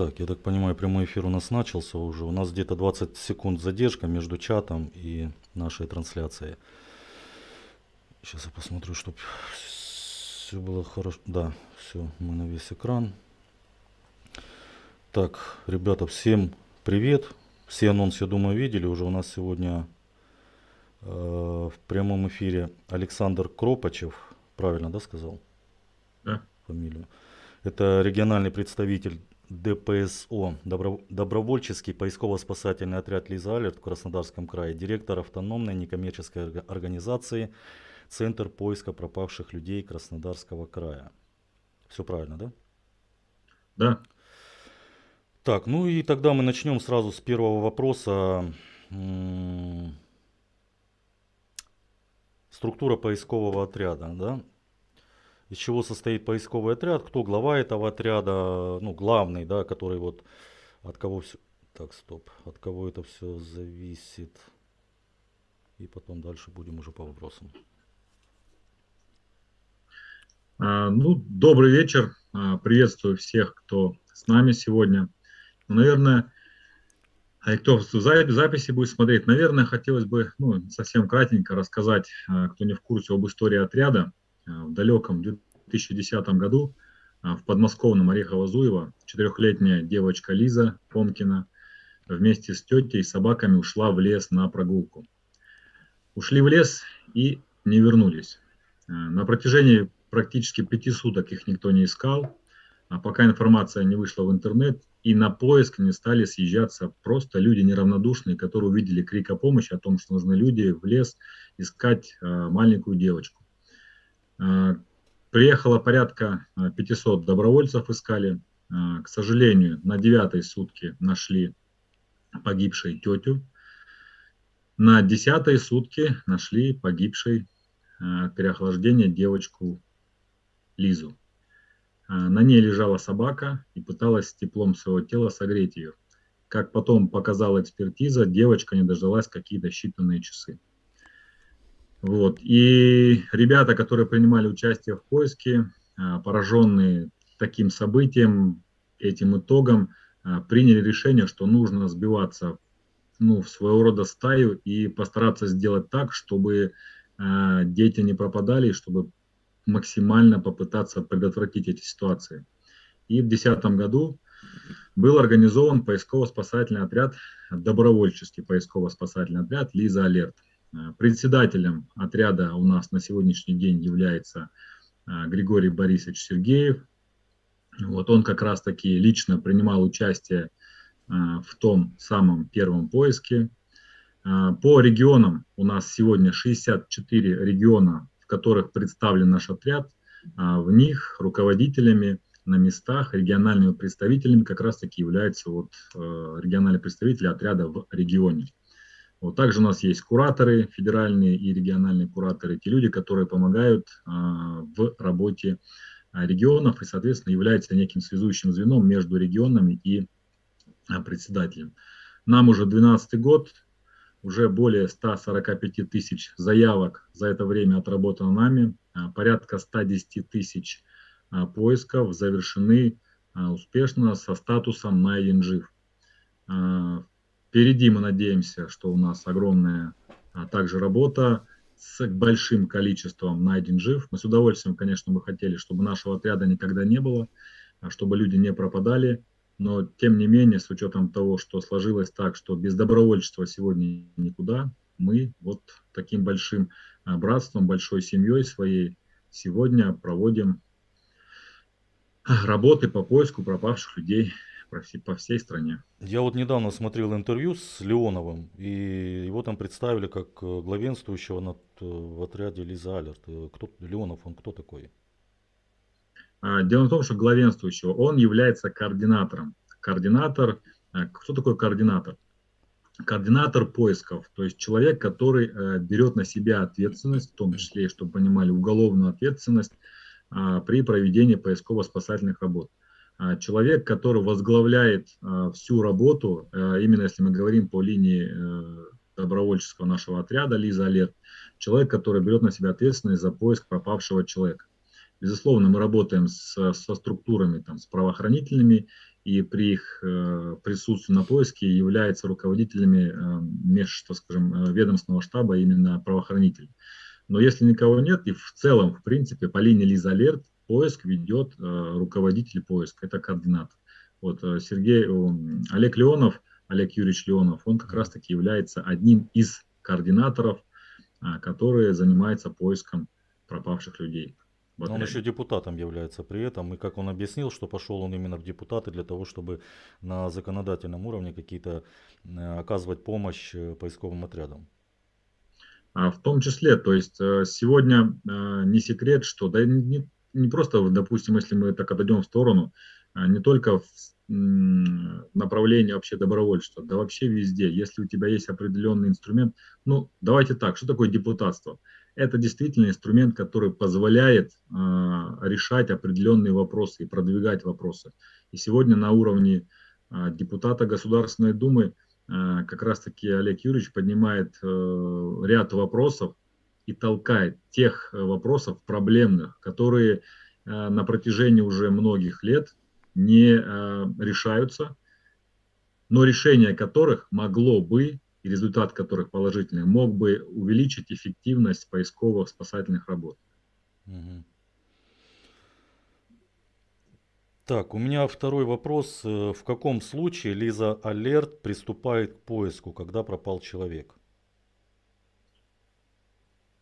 Так, я так понимаю, прямой эфир у нас начался уже. У нас где-то 20 секунд задержка между чатом и нашей трансляцией. Сейчас я посмотрю, чтобы все было хорошо. Да, все, мы на весь экран. Так, ребята, всем привет. Все анонсы, я думаю, видели. Уже у нас сегодня э, в прямом эфире Александр Кропачев. Правильно, да, сказал? Да. Фамилию. Это региональный представитель ДПСО, добро, добровольческий поисково-спасательный отряд Лиза Алерт в Краснодарском крае, директор автономной некоммерческой организации Центр поиска пропавших людей Краснодарского края. Все правильно, да? Да. Так, ну и тогда мы начнем сразу с первого вопроса. Структура поискового отряда, да? Из чего состоит поисковый отряд, кто глава этого отряда, ну, главный, да, который вот от кого все... Так, стоп, от кого это все зависит. И потом дальше будем уже по вопросам. А, ну, добрый вечер. А, приветствую всех, кто с нами сегодня. Ну, наверное, а кто в записи будет смотреть, наверное, хотелось бы ну, совсем кратенько рассказать, а, кто не в курсе, об истории отряда. Э, в далеком 2010 году э, в подмосковном Орехово-Зуево четырехлетняя девочка Лиза Помкина вместе с тетей и собаками ушла в лес на прогулку. Ушли в лес и не вернулись. Э, на протяжении практически пяти суток их никто не искал, а пока информация не вышла в интернет, и на поиск не стали съезжаться просто люди неравнодушные, которые увидели крик о помощи, о том, что нужны люди в лес искать маленькую девочку. Э, приехало порядка 500 э, добровольцев искали. Э, к сожалению, на девятой сутки нашли погибшей тетю. На десятой сутки нашли погибшей от переохлаждения девочку Лизу. На ней лежала собака и пыталась теплом своего тела согреть ее. Как потом показала экспертиза, девочка не дождалась какие-то считанные часы. Вот. И ребята, которые принимали участие в поиске, а, пораженные таким событием, этим итогом, а, приняли решение, что нужно сбиваться ну, в своего рода стаю и постараться сделать так, чтобы а, дети не пропадали, чтобы максимально попытаться предотвратить эти ситуации. И в 2010 году был организован поисково-спасательный отряд, добровольческий поисково-спасательный отряд «Лиза Алерт». Э, председателем отряда у нас на сегодняшний день является э, Григорий Борисович Сергеев. Вот он как раз таки лично принимал участие э, в том самом первом поиске. По регионам у нас сегодня 64 региона, в которых представлен наш отряд. В них руководителями на местах, региональными представителями как раз таки являются вот региональные представители отряда в регионе. Вот также у нас есть кураторы, федеральные и региональные кураторы, те люди, которые помогают а, в работе а, регионов и, соответственно, являются неким связующим звеном между регионами и а, председателем. Нам уже 12 год, уже более 145 тысяч заявок за это время отработано нами, порядка 110 тысяч поисков завершены успешно со статусом найден жив. Впереди мы надеемся, что у нас огромная а, также работа с большим количеством найден жив. Мы с удовольствием, конечно, бы хотели, чтобы нашего отряда никогда не было, а чтобы люди не пропадали. Но, тем не менее, с учетом того, что сложилось так, что без добровольчества сегодня никуда, мы вот таким большим а, братством, большой семьей своей сегодня проводим а, работы по поиску пропавших людей по всей стране. Я вот недавно смотрел интервью с Леоновым, и его там представили как э, главенствующего над, э, в отряде Лиза Алерт. Э, кто, Леонов, он кто такой? А, дело в том, что главенствующего, он является координатором. Координатор, кто такой координатор? Координатор поисков, то есть человек, который берет на себя ответственность, в том числе, чтобы понимали, уголовную ответственность а, при проведении поисково-спасательных работ. А, человек, который возглавляет а, всю работу, а, именно если мы говорим по линии э, добровольческого нашего отряда Лиза Алерт, человек, который берет на себя ответственность за поиск пропавшего человека. Безусловно, мы работаем с, со структурами, там, с правоохранительными и при их э, присутствии на поиске являются руководителями э, меж, так скажем, э, ведомственного штаба именно правоохранителей. Но если никого нет, и в целом, в принципе, по линии Лиза Алерт поиск ведет руководитель поиска, это координатор. Вот Сергей, Олег Леонов, Олег Юрьевич Леонов, он как раз-таки является одним из координаторов, которые занимаются поиском пропавших людей. Но он еще депутатом является при этом. И как он объяснил, что пошел он именно в депутаты для того, чтобы на законодательном уровне какие-то э, оказывать помощь э, поисковым отрядам. А в том числе, то есть э, сегодня не секрет, что да не, не просто, допустим, если мы так отойдем в сторону, а не только в направлении вообще добровольчества, да вообще везде. Если у тебя есть определенный инструмент, ну давайте так, что такое депутатство? это действительно инструмент, который позволяет э, решать определенные вопросы и продвигать вопросы. И сегодня на уровне э, депутата Государственной Думы э, как раз-таки Олег Юрьевич поднимает э, ряд вопросов и толкает тех вопросов проблемных, которые э, на протяжении уже многих лет не э, решаются, но решение которых могло бы и результат которых положительный, мог бы увеличить эффективность поисковых спасательных работ. Так, у меня второй вопрос. Э, в каком случае Лиза Алерт приступает к поиску, когда пропал человек?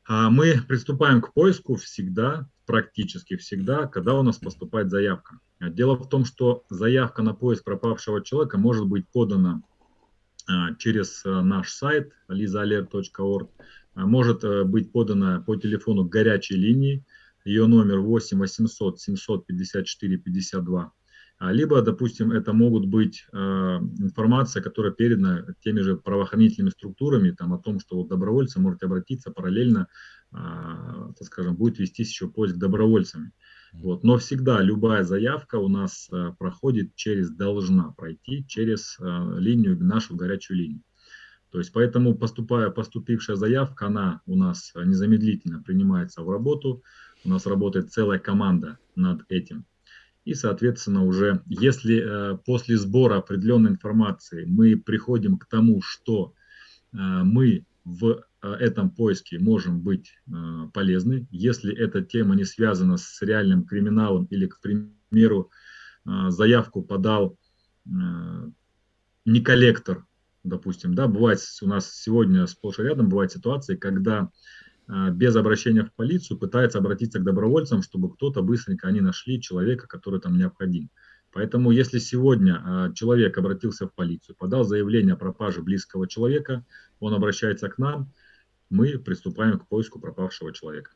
А мы приступаем к поиску всегда, практически всегда, когда у нас поступает заявка. Дело в том, что заявка на поиск пропавшего человека может быть подана а, через а, наш сайт lizaalert.org а, может э, быть подана по телефону горячей линии. Ее номер 8 800 754 52. Либо, допустим, это могут быть информация, которая передана теми же правоохранительными структурами, там, о том, что вот добровольцы можете обратиться параллельно, так скажем, будет вестись еще поиск добровольцами. Вот. Но всегда любая заявка у нас э, проходит через, должна пройти через э, линию, нашу горячую линию. То есть поэтому поступая, поступившая заявка, она у нас незамедлительно принимается в работу. У нас работает целая команда над этим. И, соответственно, уже если э, после сбора определенной информации мы приходим к тому, что э, мы в Э, этом поиске можем быть полезны. Если эта тема не связана с реальным криминалом или, к примеру, заявку подал не коллектор, допустим, да, бывает у нас сегодня сплошь и рядом бывают ситуации, когда без обращения в полицию пытается обратиться к добровольцам, чтобы кто-то быстренько они нашли человека, который там необходим. Поэтому если сегодня человек обратился в полицию, подал заявление о пропаже близкого человека, он обращается к нам, мы приступаем к поиску пропавшего человека.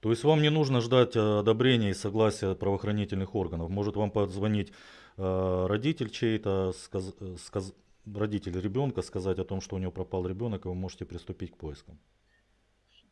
То есть вам не нужно ждать э, одобрения и согласия правоохранительных органов. Может вам позвонить э, родитель чей-то, сказ, сказ, родитель ребенка, сказать о том, что у него пропал ребенок, и вы можете приступить к поискам.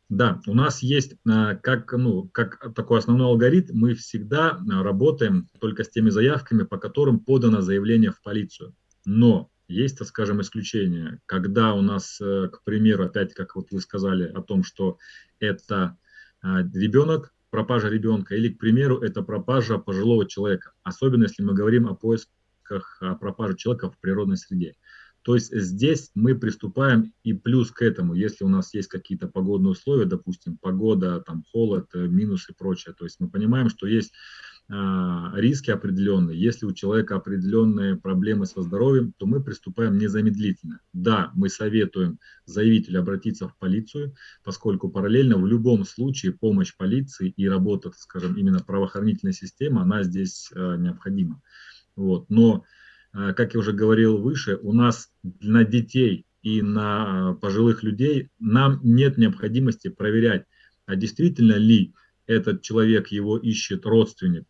Да, у нас есть э, как, ну, как такой основной алгоритм, мы всегда работаем только с теми заявками, по которым подано заявление в полицию. Но есть, так скажем, исключения, когда у нас, э, к примеру, опять, как вот вы сказали о том, что это а, ребенок, пропажа ребенка, или, к примеру, это пропажа пожилого человека, особенно если мы говорим о поисках о пропаже человека в природной среде. То есть здесь мы приступаем и плюс к этому, если у нас есть какие-то погодные условия, допустим, погода, там холод, э, минус и прочее, то есть мы понимаем, что есть а, риски определенные, если у человека определенные проблемы со здоровьем, то мы приступаем незамедлительно. Да, мы советуем заявителю обратиться в полицию, поскольку параллельно в любом случае помощь полиции и работа, скажем, именно правоохранительной системы, она здесь э, необходима. Вот. Но, как я уже говорил выше, у нас на детей и на пожилых людей нам нет необходимости проверять, а действительно ли этот человек его ищет родственник,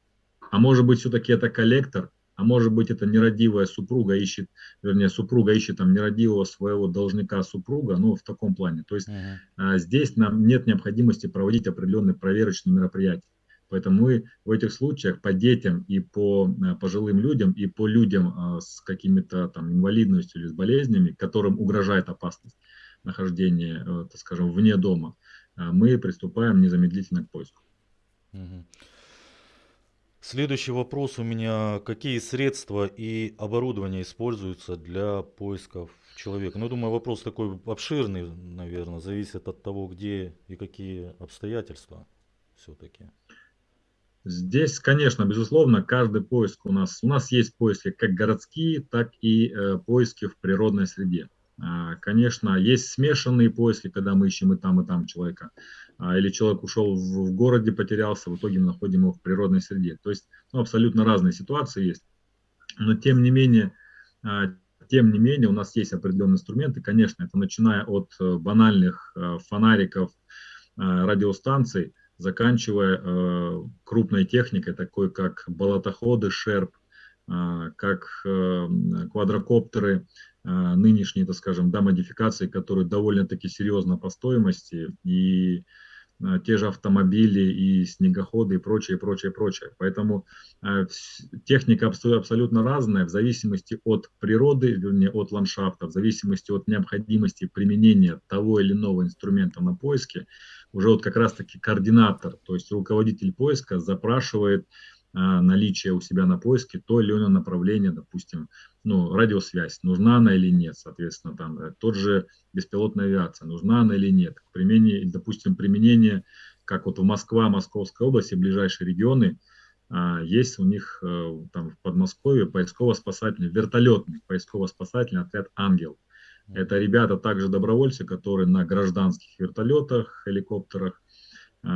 а может быть, все-таки это коллектор, а может быть, это нерадивая супруга ищет, вернее, супруга ищет там нерадивого своего должника супруга, ну, в таком плане. То есть uh-huh. здесь нам нет необходимости проводить определенные проверочные мероприятия. Поэтому мы в этих случаях по детям и по а, пожилым людям, и по людям а, с какими-то там инвалидностью или с болезнями, которым угрожает опасность нахождения, а, так скажем, вне дома, а, мы приступаем незамедлительно к поиску. Следующий вопрос у меня. Какие средства и оборудование используются для поисков человека? Ну, думаю, вопрос такой обширный, наверное, зависит от того, где и какие обстоятельства все-таки. Здесь, конечно, безусловно, каждый поиск у нас, у нас есть поиски как городские, так и э, поиски в природной среде. А, конечно, есть смешанные поиски, когда мы ищем и там, и там человека. А, или человек ушел в, в городе, потерялся, в итоге мы находим его в природной среде. То есть ну, абсолютно разные ситуации есть. Но тем не менее, а, тем не менее, у нас есть определенные инструменты. Конечно, это начиная от э, банальных э, фонариков, радиостанций, заканчивая э, крупной техникой, такой как болотоходы, шерп, э, как э, квадрокоптеры, нынешние, так скажем, да, модификации, которые довольно-таки серьезно по стоимости, и те же автомобили, и снегоходы, и прочее, прочее, прочее. Поэтому техника абсолютно разная в зависимости от природы, вернее, от ландшафта, в зависимости от необходимости применения того или иного инструмента на поиске уже вот как раз-таки координатор, то есть руководитель поиска запрашивает а, наличие у себя на поиске то или иное направление, допустим, ну, радиосвязь, нужна она или нет, соответственно, там, э, тот же беспилотная авиация, нужна она или нет, к применению, допустим, применение, как вот в Москва, Московской области, ближайшие регионы, а, есть у них э, там в Подмосковье поисково-спасательный, вертолетный поисково-спасательный отряд «Ангел». Это ребята также добровольцы, которые на гражданских вертолетах, хеликоптерах э,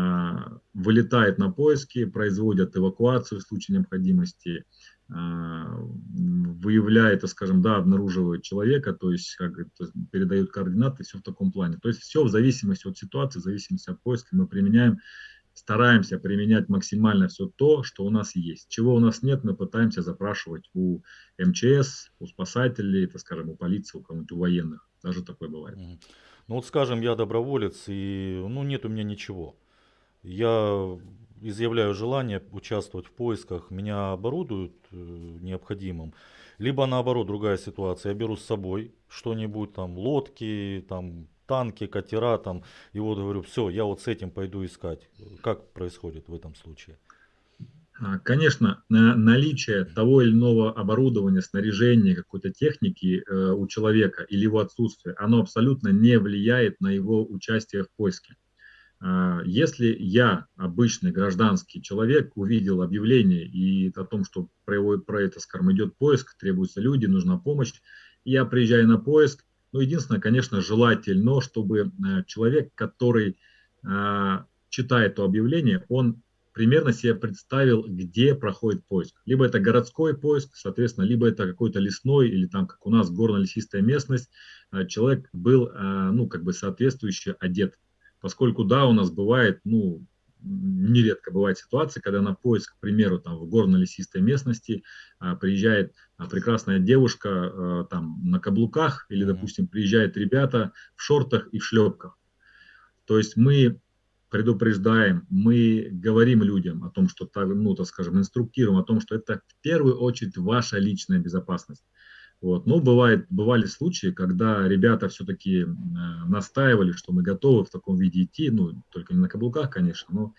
вылетают на поиски, производят эвакуацию в случае необходимости, э, выявляют, скажем, да, обнаруживают человека, то есть как, то есть передают координаты, все в таком плане. То есть все в зависимости от ситуации, в зависимости от поиска мы применяем стараемся применять максимально все то, что у нас есть. Чего у нас нет, мы пытаемся запрашивать у МЧС, у спасателей, так скажем, у полиции, у кого-нибудь, у военных. Даже такое бывает. Ну вот скажем, я доброволец, и ну нет у меня ничего. Я изъявляю желание участвовать в поисках, меня оборудуют э, необходимым. Либо наоборот, другая ситуация, я беру с собой что-нибудь, там лодки, там танки, катера там. И вот говорю, все, я вот с этим пойду искать. Как происходит в этом случае? А, конечно, наличие того или иного оборудования, снаряжения, какой-то техники э, у человека или его отсутствие, оно абсолютно не влияет на его участие в поиске. А, если я, обычный гражданский человек, увидел объявление и о том, что про, про это, скажем, идет поиск, требуются люди, нужна помощь, я приезжаю на поиск, ну, единственное, конечно, желательно, чтобы э, человек, который э, читает то объявление, он примерно себе представил, где проходит поиск. Либо это городской поиск, соответственно, либо это какой-то лесной или там, как у нас, горно-лесистая местность. Э, человек был, ну, как бы соответствующе одет. Поскольку, да, у нас бывает, ну, нередко бывает ситуация, когда на поиск, к примеру, там в горно-лесистой местности а, приезжает а, прекрасная девушка а, там на каблуках или, допустим, приезжают ребята в шортах и в шлепках. То есть мы предупреждаем, мы говорим людям о том, что, ну, так скажем, инструктируем о том, что это в первую очередь ваша личная безопасность. Вот. Но бывает, бывали случаи, когда ребята все-таки э, настаивали, что мы готовы в таком виде идти, ну, только не на каблуках, конечно, но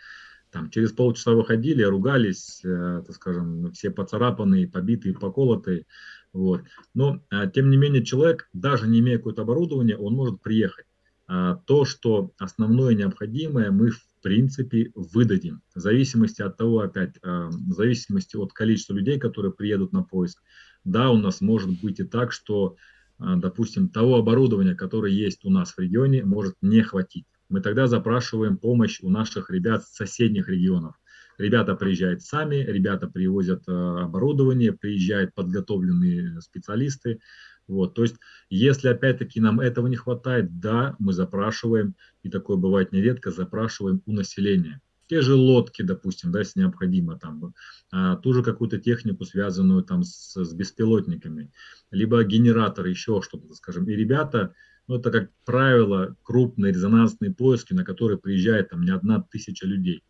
там через полчаса выходили, ругались, э, так скажем, все поцарапанные, побитые, поколотые. Вот. Но, э, тем не менее, человек, даже не имея какое-то оборудование, он может приехать. А то, что основное необходимое, мы в принципе выдадим. В зависимости от того, опять, э, в зависимости от количества людей, которые приедут на поиск, да, у нас может быть и так, что, а, допустим, того оборудования, которое есть у нас в регионе, может не хватить. Мы тогда запрашиваем помощь у наших ребят с соседних регионов. Ребята приезжают сами, ребята привозят а, оборудование, приезжают подготовленные специалисты. Вот, то есть, если опять-таки нам этого не хватает, да, мы запрашиваем, и такое бывает нередко, запрашиваем у населения те же лодки, допустим, да, если необходимо, там, а, ту же какую-то технику, связанную там с, с беспилотниками, либо генераторы, еще что-то, скажем. И ребята, ну, это, как правило, крупные резонансные поиски, на которые приезжает там не одна тысяча людей.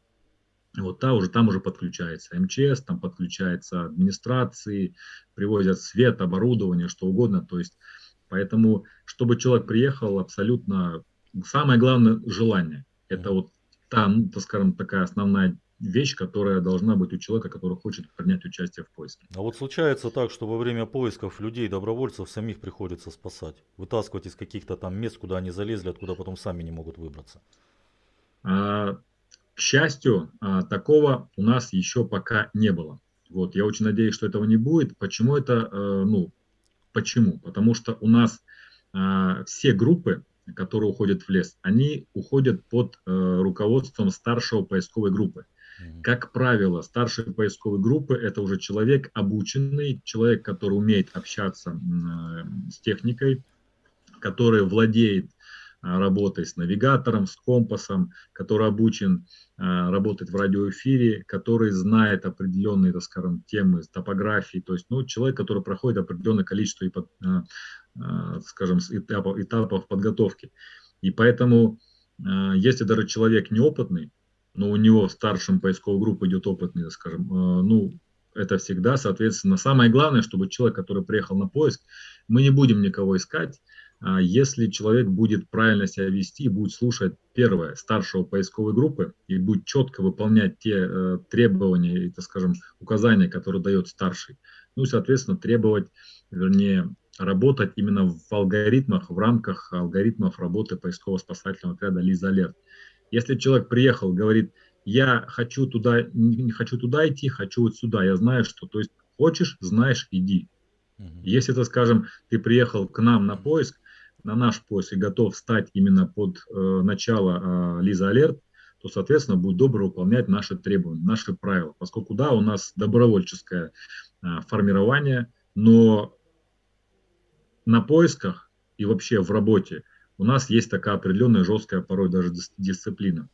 Вот та уже, там уже подключается МЧС, там подключается администрации, привозят свет, оборудование, что угодно. То есть, поэтому, чтобы человек приехал, абсолютно самое главное желание. Это вот та, ну, так скажем, такая основная вещь, которая должна быть у человека, который хочет принять участие в поиске. А вот случается так, что во время поисков людей, добровольцев, самих приходится спасать, вытаскивать из каких-то там мест, куда они залезли, откуда потом сами не могут выбраться. А, к счастью, а, такого у нас еще пока не было. Вот, я очень надеюсь, что этого не будет. Почему это, э, ну, почему? Потому что у нас а, все группы, которые уходят в лес, они уходят под э, руководством старшего поисковой группы. Как правило, старшие поисковые группы – это уже человек обученный, человек, который умеет общаться э, с техникой, который владеет работой с навигатором, с компасом, который обучен а, работать в радиоэфире, который знает определенные, так скажем, темы топографии, то есть ну, человек, который проходит определенное количество, а, скажем, этапов, этапов подготовки. И поэтому, если даже человек неопытный, но у него в старшем поисковой группе идет опытный, скажем, ну, это всегда, соответственно, самое главное, чтобы человек, который приехал на поиск, мы не будем никого искать, если человек будет правильно себя вести, будет слушать первое старшего поисковой группы и будет четко выполнять те э, требования и, так скажем, указания, которые дает старший, ну и, соответственно, требовать, вернее, работать именно в алгоритмах, в рамках алгоритмов работы поисково-спасательного отряда Лиза Алерт. Если человек приехал, говорит, я хочу туда, не хочу туда идти, хочу вот сюда, я знаю, что, то есть хочешь, знаешь, иди. Если, это, скажем, ты приехал к нам на поиск, на наш поиск и готов стать именно под э, начало э, Лиза Алерт, то, соответственно, будет добро выполнять наши требования, наши правила. Поскольку, да, у нас добровольческое э, формирование, но на поисках и вообще в работе у нас есть такая определенная жесткая порой даже дисциплина.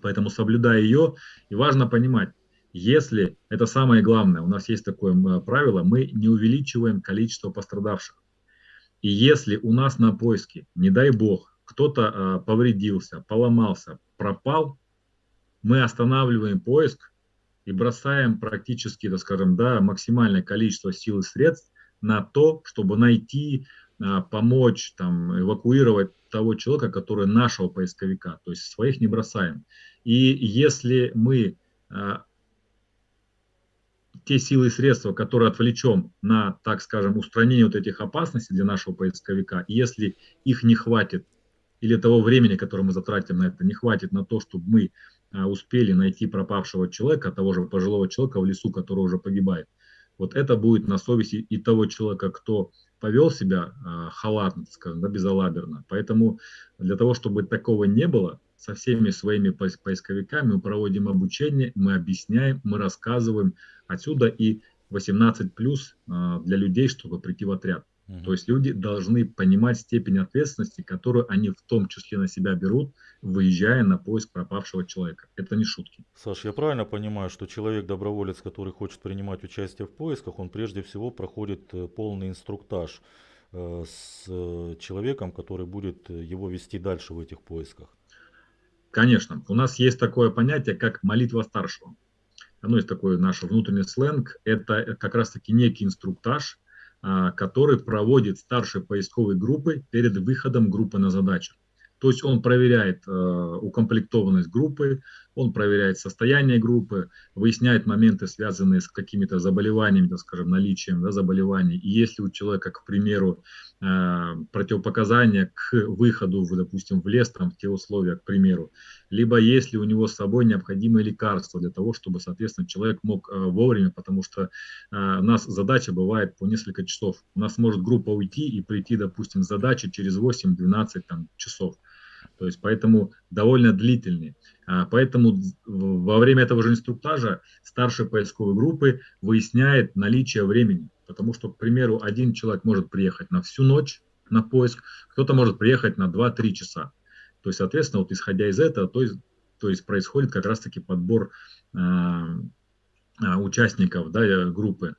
Поэтому соблюдая ее, и важно понимать, если, это самое главное, у нас есть такое правило, мы не увеличиваем количество пострадавших. И если у нас на поиске, не дай бог, кто-то а, повредился, поломался, пропал, мы останавливаем поиск и бросаем практически, так скажем, да, максимальное количество сил и средств на то, чтобы найти, а, помочь, там, эвакуировать того человека, который нашего поисковика, то есть своих не бросаем. И если мы а, те силы и средства, которые отвлечем на, так скажем, устранение вот этих опасностей для нашего поисковика, если их не хватит, или того времени, которое мы затратим на это, не хватит на то, чтобы мы а, успели найти пропавшего человека, того же пожилого человека в лесу, который уже погибает, вот это будет на совести и того человека, кто повел себя а, халатно, скажем, да, безалаберно. Поэтому для того, чтобы такого не было, со всеми своими поисковиками мы проводим обучение, мы объясняем, мы рассказываем. Отсюда и 18 плюс а, для людей, чтобы прийти в отряд. Угу. То есть люди должны понимать степень ответственности, которую они в том числе на себя берут, выезжая на поиск пропавшего человека. Это не шутки. Саш, я правильно понимаю, что человек-доброволец, который хочет принимать участие в поисках, он прежде всего проходит э, полный инструктаж э, с э, человеком, который будет его вести дальше в этих поисках? Конечно, у нас есть такое понятие, как молитва старшего. Оно есть такой наш внутренний сленг. Это как раз-таки некий инструктаж, а, который проводит старшие поисковые группы перед выходом группы на задачу. То есть он проверяет э, укомплектованность группы, он проверяет состояние группы, выясняет моменты, связанные с какими-то заболеваниями, так скажем, наличием да, заболеваний. И если у человека, к примеру, э, противопоказания к выходу, допустим, в лес, там, в те условия, к примеру, либо если у него с собой необходимые лекарства для того, чтобы, соответственно, человек мог э, вовремя, потому что э, у нас задача бывает по несколько часов. У нас может группа уйти и прийти, допустим, задача через 8-12 там, часов. То есть поэтому довольно длительный. А, поэтому во время этого же инструктажа старший поисковой группы выясняет наличие времени. Потому что, к примеру, один человек может приехать на всю ночь на поиск, кто-то может приехать на 2-3 часа. То есть, соответственно, вот исходя из этого, то есть, то есть происходит как раз-таки подбор а, участников да, группы.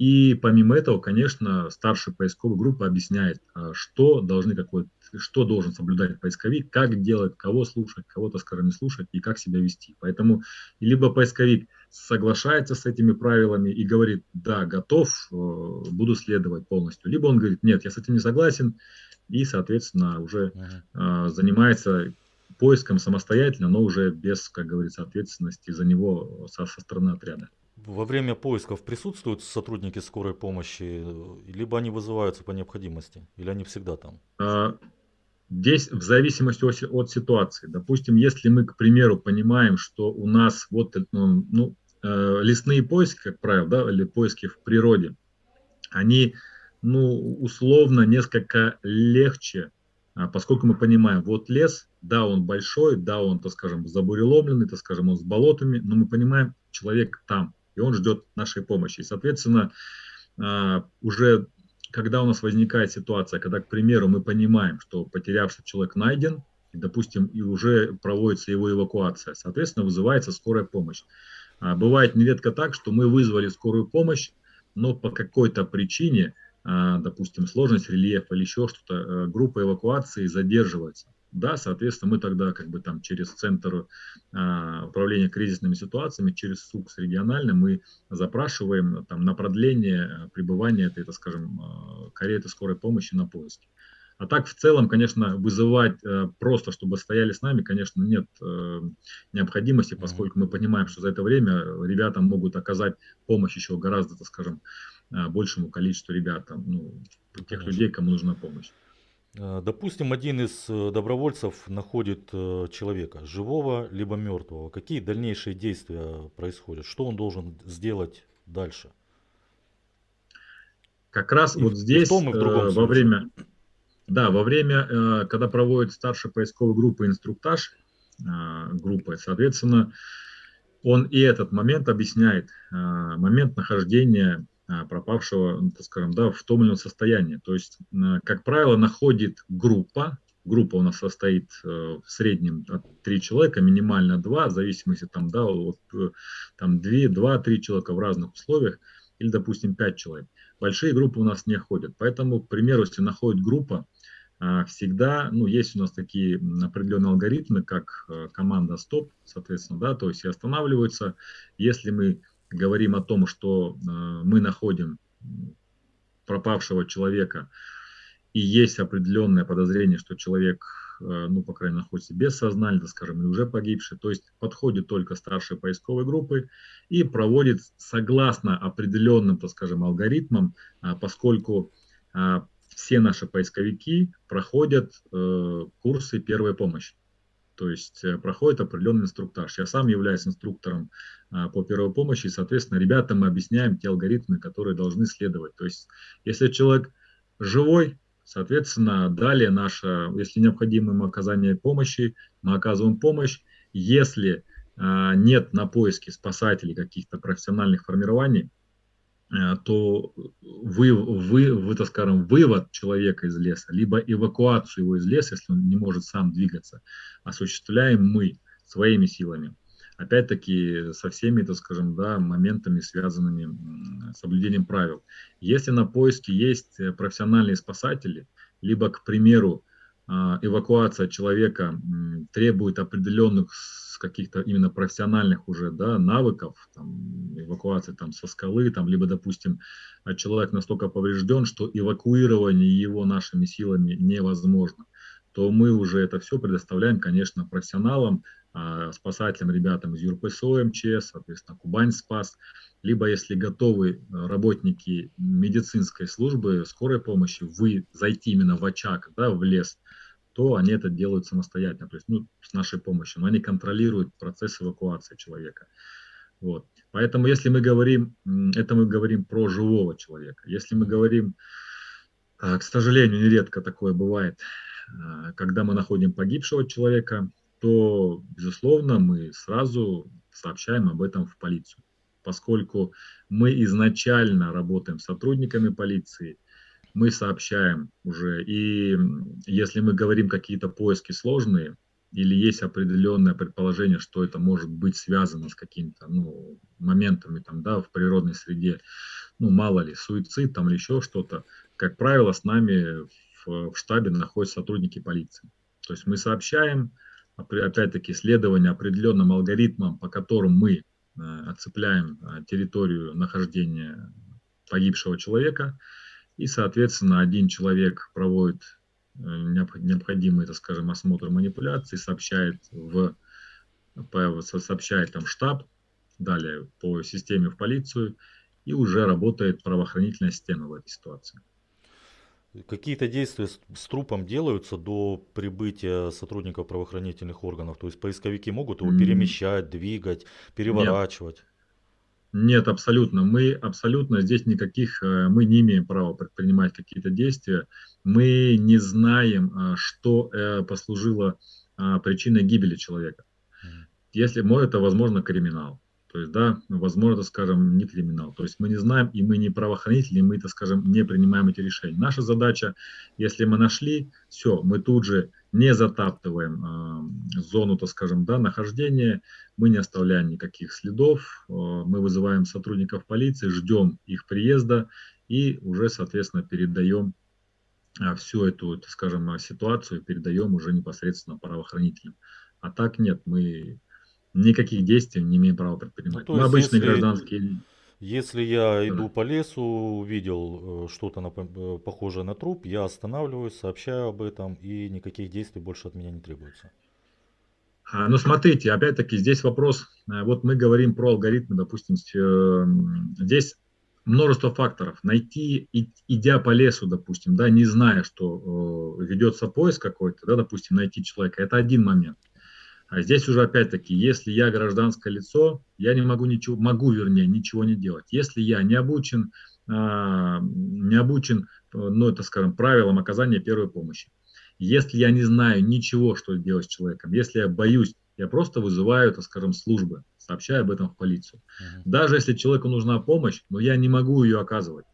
И помимо этого, конечно, старший поисковой группа объясняет, а, что должны какой, что должен соблюдать поисковик, как делать, кого слушать, кого-то, скажем, не слушать и как себя вести. Поэтому либо поисковик соглашается с этими правилами и говорит, да, готов, э, буду следовать полностью, либо он говорит, нет, я с этим не согласен, и, соответственно, уже uh-huh. занимается поиском самостоятельно, но уже без, как говорится, ответственности за него со, со стороны отряда. Во время поисков присутствуют сотрудники скорой помощи, либо они вызываются по необходимости, или они всегда там? А, здесь в зависимости от, ситуации. Допустим, если мы, к примеру, понимаем, что у нас вот ну, ну э, лесные поиски, как правило, да, или поиски в природе, они ну, условно несколько легче, а, поскольку мы понимаем, вот лес, да, он большой, да, он, так скажем, забуреломленный, так скажем, он с болотами, но мы понимаем, человек там, и он ждет нашей помощи. И, соответственно, а, уже когда у нас возникает ситуация, когда, к примеру, мы понимаем, что потерявший человек найден, и, допустим, и уже проводится его эвакуация, соответственно, вызывается скорая помощь. А, бывает нередко так, что мы вызвали скорую помощь, но по какой-то причине а, допустим, сложность рельефа или еще что-то, э, группа эвакуации задерживается. Да, соответственно, мы тогда как бы там через центр а, управления кризисными ситуациями, через СУКС регионально мы запрашиваем там на продление э, пребывания этой, так скажем, э, кареты скорой помощи на поиске. А так в целом, конечно, вызывать просто, чтобы стояли с нами, конечно, нет необходимости, поскольку мы понимаем, что за это время ребята могут оказать помощь еще гораздо, так скажем, большему количеству ребят, там, ну, тех людей, кому нужна помощь. А, допустим, один из э, добровольцев находит э, человека, живого либо мертвого. Какие дальнейшие действия происходят? Что он должен сделать дальше? Как раз и вот здесь, в том и в э, во время, да, во время, когда проводит старшая поисковая группа инструктаж группы, соответственно, он и этот момент объясняет, момент нахождения пропавшего, ну, так скажем, да, в том или ином состоянии. То есть, как правило, находит группа, группа у нас состоит э, в среднем от 3 человека, минимально 2, в зависимости там, да, от э, там 2-3 человека в разных условиях, или, допустим, 5 человек. Большие группы у нас не ходят. Поэтому, к примеру, если находит группа, а, всегда, ну, есть у нас такие определенные алгоритмы, как э, команда стоп, соответственно, да, то есть и останавливаются. Если мы говорим о том, что э, мы находим пропавшего человека, и есть определенное подозрение, что человек, э, ну, по крайней мере, находится без сознания, скажем, или уже погибший, то есть подходит только старшей поисковой группы и проводит согласно определенным, так скажем, алгоритмам, а, поскольку все наши поисковики проходят э, курсы первой помощи то есть э, проходит определенный инструктаж. Я сам являюсь инструктором а, по первой помощи, и, соответственно, ребятам мы объясняем те алгоритмы, которые должны следовать. То есть, если человек живой, соответственно, далее наше, если необходимо ему оказание помощи, мы оказываем помощь. Если а, нет на поиске спасателей каких-то профессиональных формирований, то вы, вы, вы, так скажем, вывод человека из леса, либо эвакуацию его из леса, если он не может сам двигаться, осуществляем мы своими силами. Опять-таки со всеми, так скажем, да, моментами, связанными с соблюдением правил. Если на поиске есть э, профессиональные спасатели, либо, к примеру, эвакуация человека требует определенных каких-то именно профессиональных уже да, навыков, там, эвакуации там, со скалы, там, либо, допустим, а человек настолько поврежден, что эвакуирование его нашими силами невозможно, то мы уже это все предоставляем, конечно, профессионалам, а, спасателям, ребятам из ЮРПСО, МЧС, соответственно, Кубань Спас, либо если готовы работники медицинской службы, скорой помощи, вы зайти именно в очаг, да, в лес, то они это делают самостоятельно, то есть ну, с нашей помощью, но они контролируют процесс эвакуации человека. Вот. Поэтому если мы говорим, это мы говорим про живого человека. Если мы говорим, а, к сожалению, нередко такое бывает, когда мы находим погибшего человека, то, безусловно, мы сразу сообщаем об этом в полицию, поскольку мы изначально работаем с сотрудниками полиции – мы сообщаем уже. И если мы говорим какие-то поиски сложные, или есть определенное предположение, что это может быть связано с какими-то ну, моментами там, да, в природной среде, ну, мало ли, суицид там или еще что-то, как правило, с нами в, в штабе находятся сотрудники полиции. То есть мы сообщаем, опять-таки, следование определенным алгоритмам, по которым мы э, оцепляем э, территорию нахождения погибшего человека, и, соответственно, один человек проводит необходимый, так скажем, осмотр манипуляций, сообщает в сообщает там штаб, далее по системе в полицию, и уже работает правоохранительная система в этой ситуации. Какие-то действия с, с трупом делаются до прибытия сотрудников правоохранительных органов? То есть поисковики могут его перемещать, двигать, переворачивать? Нет, Нет абсолютно. Мы абсолютно здесь никаких, э, мы не имеем права предпринимать какие-то действия. Мы не знаем, э, что э, послужило причиной гибели человека. Если это возможно криминал. То есть, да, возможно, скажем, не криминал. То есть мы не знаем, и мы не правоохранители, мы, так скажем, не принимаем эти решения. Наша задача, если мы нашли, все, мы тут же не затаптываем э, зону, так скажем, да, нахождения, мы не оставляем никаких следов, э, мы вызываем сотрудников полиции, ждем их приезда и уже, соответственно, передаем э, всю эту, так скажем, ситуацию, передаем уже непосредственно правоохранителям. А так нет, мы никаких действий не имеем права предпринимать. Ну, Мы обычные если, гражданские. Если я иду по лесу, увидел э, что-то э, похожее на труп, я останавливаюсь, сообщаю об этом, и никаких действий больше от меня не требуется. А, ну, смотрите, опять-таки, здесь вопрос, э, вот мы говорим про алгоритмы, допустим, здесь множество факторов. Найти, идя по лесу, допустим, да, не зная, что ведется поиск какой-то, да, допустим, найти человека, это один момент. А здесь уже опять-таки, если я гражданское лицо, я не могу ничего, могу, вернее, ничего не делать. Если я не обучен, а, не обучен, ну, это, скажем, правилам оказания первой помощи. Если я не знаю ничего, что делать с человеком, если я боюсь, я просто вызываю, так скажем, службы, сообщаю об этом в полицию. Uh-huh. Даже если человеку нужна помощь, но я не могу ее оказывать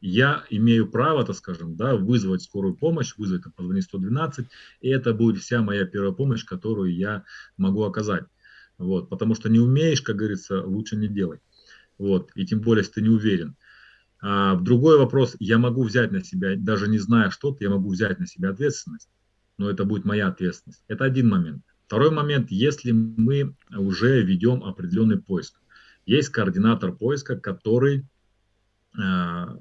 я имею право, так скажем, да, вызвать скорую помощь, вызвать, позвонить 112, и это будет вся моя первая помощь, которую я могу оказать. Вот, потому что не умеешь, как говорится, лучше не делать. Вот, и тем более, если ты не уверен. А, другой вопрос, я могу взять на себя, даже не зная что-то, я могу взять на себя ответственность, но это будет моя ответственность. Это один момент. Второй момент, если мы уже ведем определенный поиск. Есть координатор поиска, который а,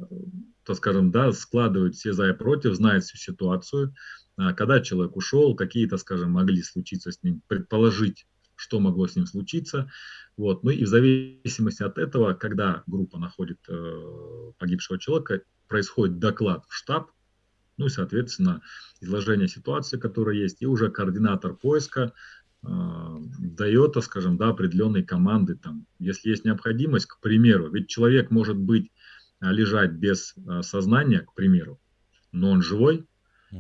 то скажем, да, складывает все за и против, знает всю ситуацию, а, когда человек ушел, какие-то, скажем, могли случиться с ним, предположить, что могло с ним случиться. Вот. Ну и в зависимости от этого, когда группа находит э, погибшего человека, происходит доклад в штаб, ну и, соответственно, изложение ситуации, которая есть, и уже координатор поиска э, дает, скажем, да, определенные команды, там, если есть необходимость, к примеру, ведь человек может быть лежать без а, сознания, к примеру, но он живой.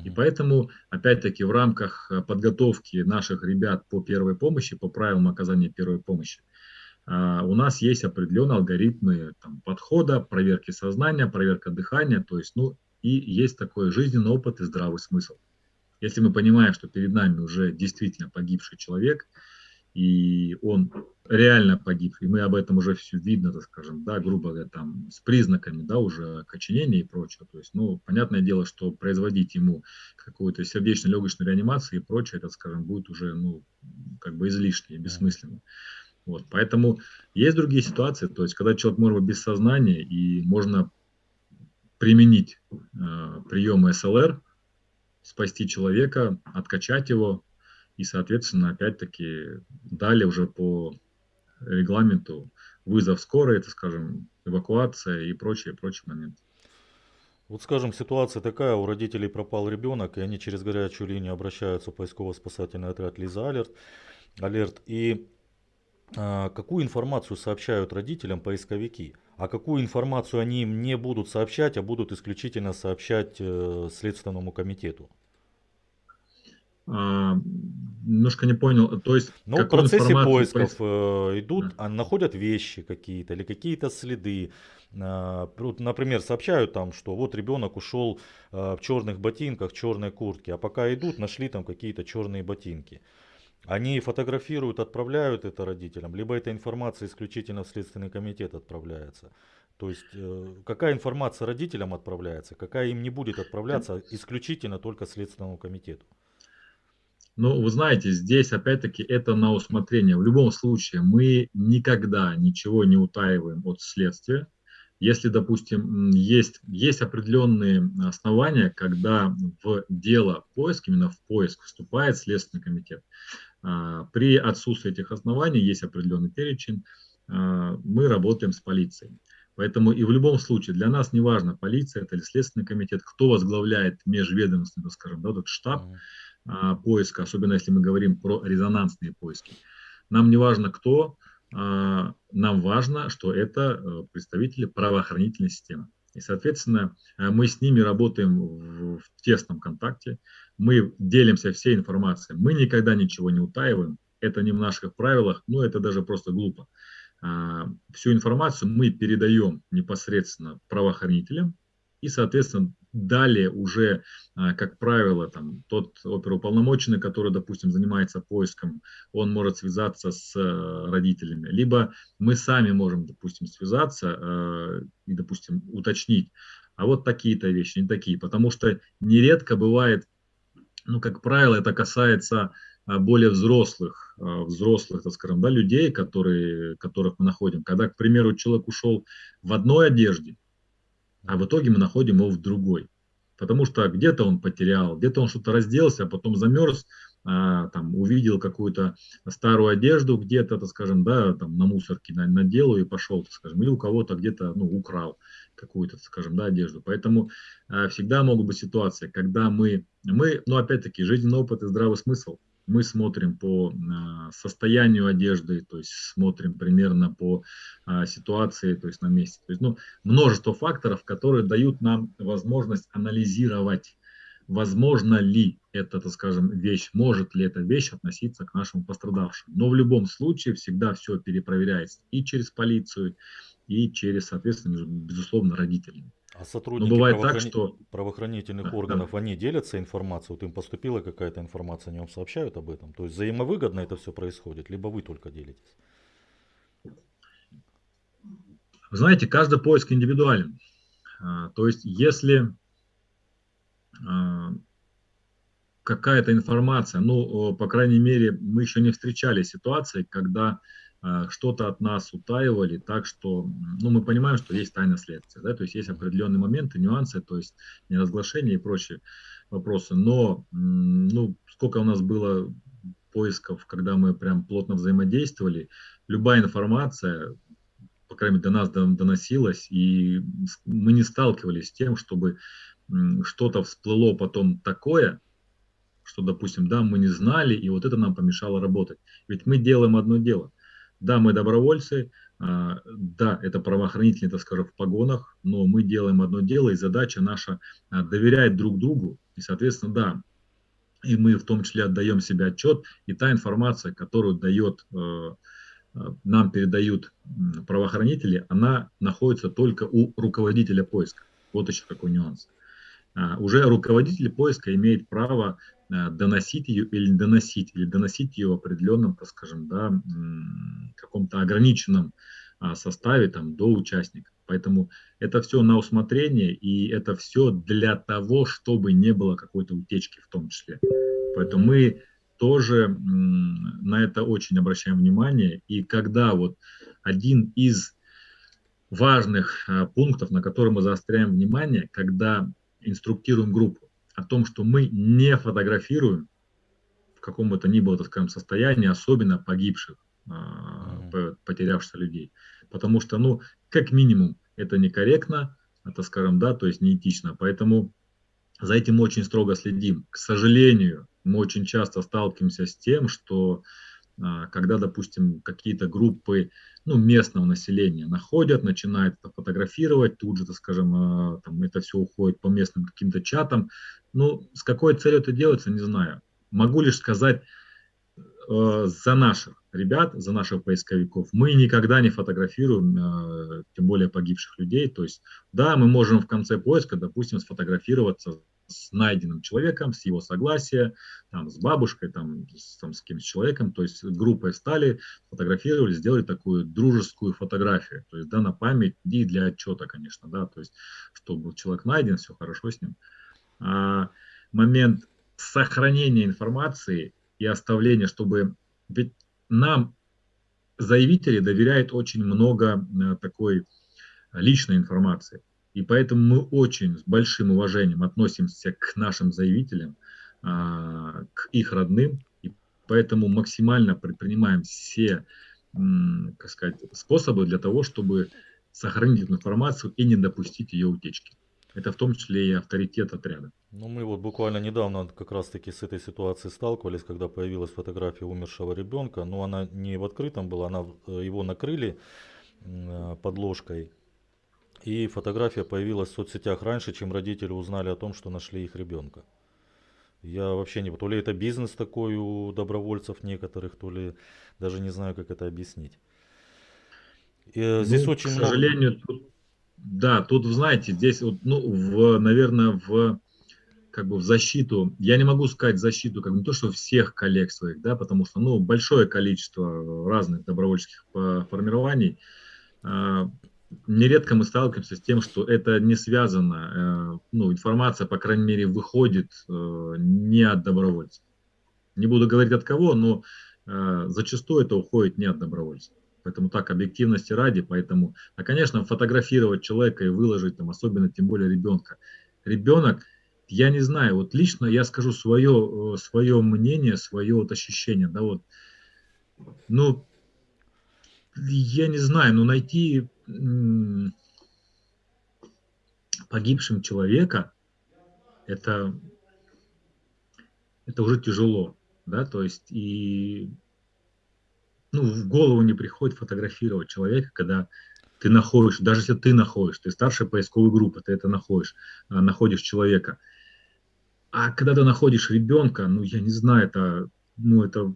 И поэтому, опять-таки, в рамках а, подготовки наших ребят по первой помощи, по правилам оказания первой помощи, у нас есть определенные алгоритмы там, подхода, проверки сознания, проверка дыхания, то есть, ну, и есть такой жизненный опыт и здравый смысл. Если мы понимаем, что перед нами уже действительно погибший человек, и он реально погиб, и мы об этом уже все видно, так скажем, да, грубо говоря, там, с признаками, да, уже окоченения и прочего, то есть, ну, понятное дело, что производить ему какую-то сердечно-легочную реанимацию и прочее, это, скажем, будет уже, ну, как бы излишне и бессмысленно. Вот, поэтому есть другие ситуации, то есть, когда человек может быть без сознания, и можно применить э, приемы СЛР, спасти человека, откачать его, и, соответственно, опять-таки, далее уже по регламенту вызов скорой, это, скажем, эвакуация и прочие, прочие моменты. Вот скажем, ситуация такая, у родителей пропал ребенок, и они через горячую линию обращаются в поисково-спасательный отряд Лиза Алерт. Алерт и а, какую информацию сообщают родителям поисковики, а какую информацию они им не будут сообщать, а будут исключительно сообщать э, Следственному комитету? А, немножко не понял. То есть, ну, в процессе поисков э, идут, а находят вещи какие-то или какие-то следы. Э, например, сообщают там, что вот ребенок ушел э, в черных ботинках, черной куртке, а пока идут, нашли там какие-то черные ботинки. Они фотографируют, отправляют это родителям, либо эта информация исключительно в Следственный комитет отправляется. То есть э, какая информация родителям отправляется, какая им не будет отправляться, исключительно только Следственному комитету. Ну, вы знаете, здесь опять-таки это на усмотрение. В любом случае мы никогда ничего не утаиваем от следствия. Если, допустим, есть, есть определенные основания, когда в дело поиск, именно в поиск вступает Следственный комитет, а, при отсутствии этих оснований есть определенный перечень, а, мы работаем с полицией. Поэтому и в любом случае для нас не важно, полиция это или Следственный комитет, кто возглавляет межведомственный, скажем, да, этот штаб mm-hmm. Поиска, особенно если мы говорим про резонансные поиски. Нам не важно кто, а, нам важно, что это э, представители правоохранительной системы. И, соответственно, э, мы с ними работаем в, в тесном контакте, мы делимся всей информацией, мы никогда ничего не утаиваем, это не в наших правилах, но это даже просто глупо. А, всю информацию мы передаем непосредственно правоохранителям, и, соответственно, далее уже, а, как правило, там, тот оперуполномоченный, который, допустим, занимается поиском, он может связаться с э, родителями. Либо мы сами можем, допустим, связаться э, и, допустим, уточнить, а вот такие-то вещи, не такие. Потому что нередко бывает, ну, как правило, это касается а, более взрослых, а, взрослых, так скажем, да, людей, которые, которых мы находим. Когда, к примеру, человек ушел в одной одежде, а в итоге мы находим его в другой. Потому что где-то он потерял, где-то он что-то разделся, а потом замерз, а, там, увидел какую-то старую одежду где-то, так скажем, да, там на мусорке надел и пошел, так скажем, или у кого-то где-то, ну, украл какую-то, скажем, да, одежду. Поэтому а, всегда могут быть ситуации, когда мы, мы, ну, опять-таки, жизненный опыт и здравый смысл, мы смотрим по а, состоянию одежды, то есть смотрим примерно по а, ситуации, то есть на месте. То есть, ну, множество факторов, которые дают нам возможность анализировать, возможно ли эта, так скажем, вещь, может ли эта вещь относиться к нашему пострадавшему. Но в любом случае всегда все перепроверяется и через полицию, и через, соответственно, безусловно, родителей. А сотрудники бывает правоохрани... так, что... правоохранительных органов, они делятся информацией? Вот им поступила какая-то информация, они вам сообщают об этом? То есть взаимовыгодно это все происходит, либо вы только делитесь? Вы знаете, каждый поиск индивидуален. А, то есть если а, какая-то информация, ну, по крайней мере, мы еще не встречали ситуации, когда что-то от нас утаивали, так что ну, мы понимаем, что есть тайна следствия, да, то есть есть определенные моменты, нюансы, то есть неразглашение и прочие вопросы, но ну, сколько у нас было поисков, когда мы прям плотно взаимодействовали, любая информация, по крайней мере, до нас доносилась, и мы не сталкивались с тем, чтобы что-то всплыло потом такое, что, допустим, да, мы не знали, и вот это нам помешало работать. Ведь мы делаем одно дело. Да, мы добровольцы, а, да, это правоохранители, так скажем, в погонах, но мы делаем одно дело, и задача наша а, доверять друг другу, и, соответственно, да, и мы в том числе отдаем себе отчет, и та информация, которую дает, э, э, нам передают правоохранители, она находится только у руководителя поиска. Вот еще какой нюанс. А, уже руководитель поиска имеет право Э, доносить ее или доносить, или доносить ее в определенном, так скажем, да, каком-то ограниченном а, составе там, до участника. Поэтому это все на усмотрение, и это все для того, чтобы не было какой-то утечки в том числе. Поэтому мы тоже на это очень обращаем внимание. И когда вот один из важных а, пунктов, на который мы заостряем внимание, когда инструктируем группу, о том, что мы не фотографируем в каком бы то ни было, так скажем, состоянии, особенно погибших, mm-hmm. потерявшихся людей. Потому что, ну, как минимум, это некорректно, это, скажем, да, то есть неэтично. Поэтому за этим очень строго следим. К сожалению, мы очень часто сталкиваемся с тем, что а, когда, допустим, какие-то группы ну, местного населения находят, начинают это фотографировать, тут же, так скажем, а, там, это все уходит по местным каким-то чатам. Ну, с какой целью это делается, не знаю. Могу лишь сказать э, за наших ребят, за наших поисковиков. Мы никогда не фотографируем, э, тем более погибших людей. То есть, да, мы можем в конце поиска, допустим, сфотографироваться с найденным человеком, с его согласия, там, с бабушкой, там, с, там, с кем-то человеком, то есть группой встали, фотографировали, сделали такую дружескую фотографию, то есть, да, на память и для отчета, конечно, да, то есть, чтобы человек найден, все хорошо с ним. А момент сохранения информации и оставления, чтобы, ведь нам заявители доверяют очень много э, такой личной информации. И поэтому мы очень с большим уважением относимся к нашим заявителям, а, к их родным, и поэтому максимально предпринимаем все как сказать, способы для того, чтобы сохранить эту информацию и не допустить ее утечки. Это в том числе и авторитет отряда. Ну, мы вот буквально недавно как раз-таки с этой ситуацией сталкивались, когда появилась фотография умершего ребенка. Но она не в открытом была, она, э, его накрыли э, подложкой. И фотография появилась в соцсетях раньше, чем родители узнали о том, что нашли их ребенка. Я вообще не... То ли это бизнес такой у добровольцев некоторых, то ли даже не знаю, как это объяснить. И, э, здесь ну, очень к сожалению, много... тут, да, тут, знаете, здесь, вот, ну, в, наверное, в как бы в защиту, я не могу сказать защиту, как бы не то, что всех коллег своих, да, потому что, ну, большое количество разных добровольческих формирований, а, нередко мы сталкиваемся с тем, что это не связано, э, ну, информация, по крайней мере, выходит э, не от добровольцев. Не буду говорить от кого, но э, зачастую это уходит не от добровольцев. Поэтому так, объективности ради, поэтому, а, конечно, фотографировать человека и выложить, там, особенно, тем более ребенка. Ребенок, я не знаю, вот лично я скажу свое, свое мнение, свое вот ощущение, да, вот, ну, я не знаю, но найти погибшим человека, это, это уже тяжело, да, то есть и ну, в голову не приходит фотографировать человека, когда ты находишь, даже если ты находишь, ты старшая поисковая группа, ты это находишь, а, находишь человека. А когда ты находишь ребенка, ну, я не знаю, это, ну, это,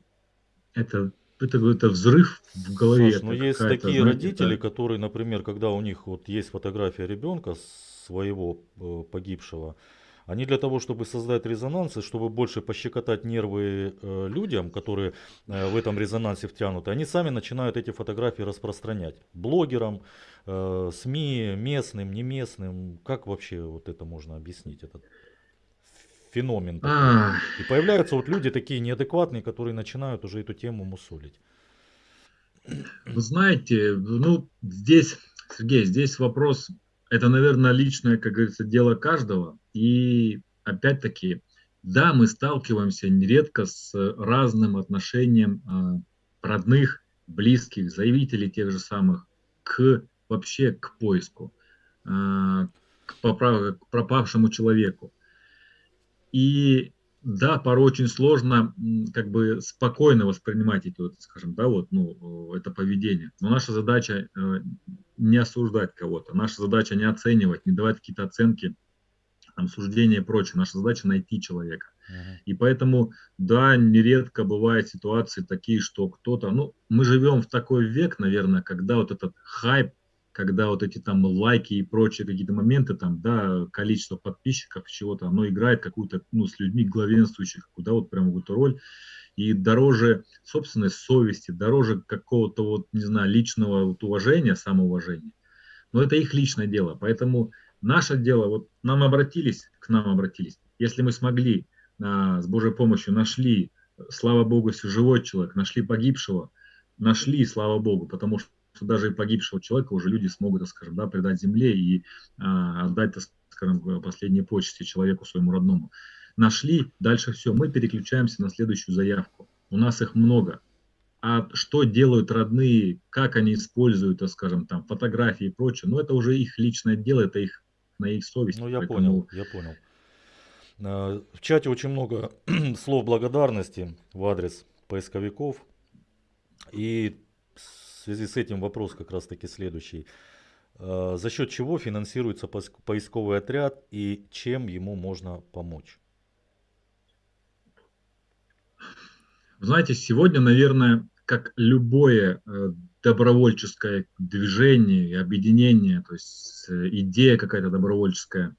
это это, это взрыв в голове. Саш, ну есть такие знаете, родители, это... которые, например, когда у них вот есть фотография ребенка своего э, погибшего, они для того, чтобы создать резонанс, и чтобы больше пощекотать нервы э, людям, которые э, в этом резонансе втянуты, они сами начинают эти фотографии распространять. Блогерам, э, СМИ, местным, не местным. Как вообще вот это можно объяснить? Этот феномен. А... И появляются вот люди такие неадекватные, которые начинают уже эту тему мусолить. Вы знаете, ну здесь, Сергей, здесь вопрос, это, наверное, личное, как говорится, дело каждого. И опять-таки, да, мы сталкиваемся нередко с разным отношением э, родных, близких, заявителей тех же самых к вообще к поиску, э, к, поправ, к пропавшему человеку. И да, порой очень сложно как бы спокойно воспринимать эти, вот, скажем, да, вот, ну, это поведение. Но наша задача э, не осуждать кого-то, наша задача не оценивать, не давать какие-то оценки, там, суждения и прочее. Наша задача найти человека. Uh-huh. И поэтому, да, нередко бывают ситуации такие, что кто-то, ну, мы живем в такой век, наверное, когда вот этот хайп когда вот эти там лайки и прочие какие-то моменты, там, да, количество подписчиков, чего-то, оно играет какую-то, ну, с людьми главенствующих, куда вот прям какую-то роль. И дороже собственной совести, дороже какого-то вот, не знаю, личного вот уважения, самоуважения. Но это их личное дело. Поэтому наше дело, вот нам обратились, к нам обратились. Если мы смогли а, с Божьей помощью нашли, слава Богу, если живой человек, нашли погибшего, нашли, слава Богу, потому что что даже и погибшего человека уже люди смогут, скажем, да, предать земле и а, отдать, так скажем, последние почести человеку своему родному. Нашли, дальше все, мы переключаемся на следующую заявку. У нас их много. А что делают родные, как они используют, так скажем, там, фотографии и прочее, ну, это уже их личное дело, это их, на их совесть. Ну, я поэтому... понял, я понял. А, в чате очень много слов благодарности в адрес поисковиков. И связи с этим вопрос как раз таки следующий. А, за счет чего финансируется поисковый отряд и чем ему можно помочь? Знаете, сегодня, наверное, как любое э, добровольческое движение и объединение, то есть э, идея какая-то добровольческая,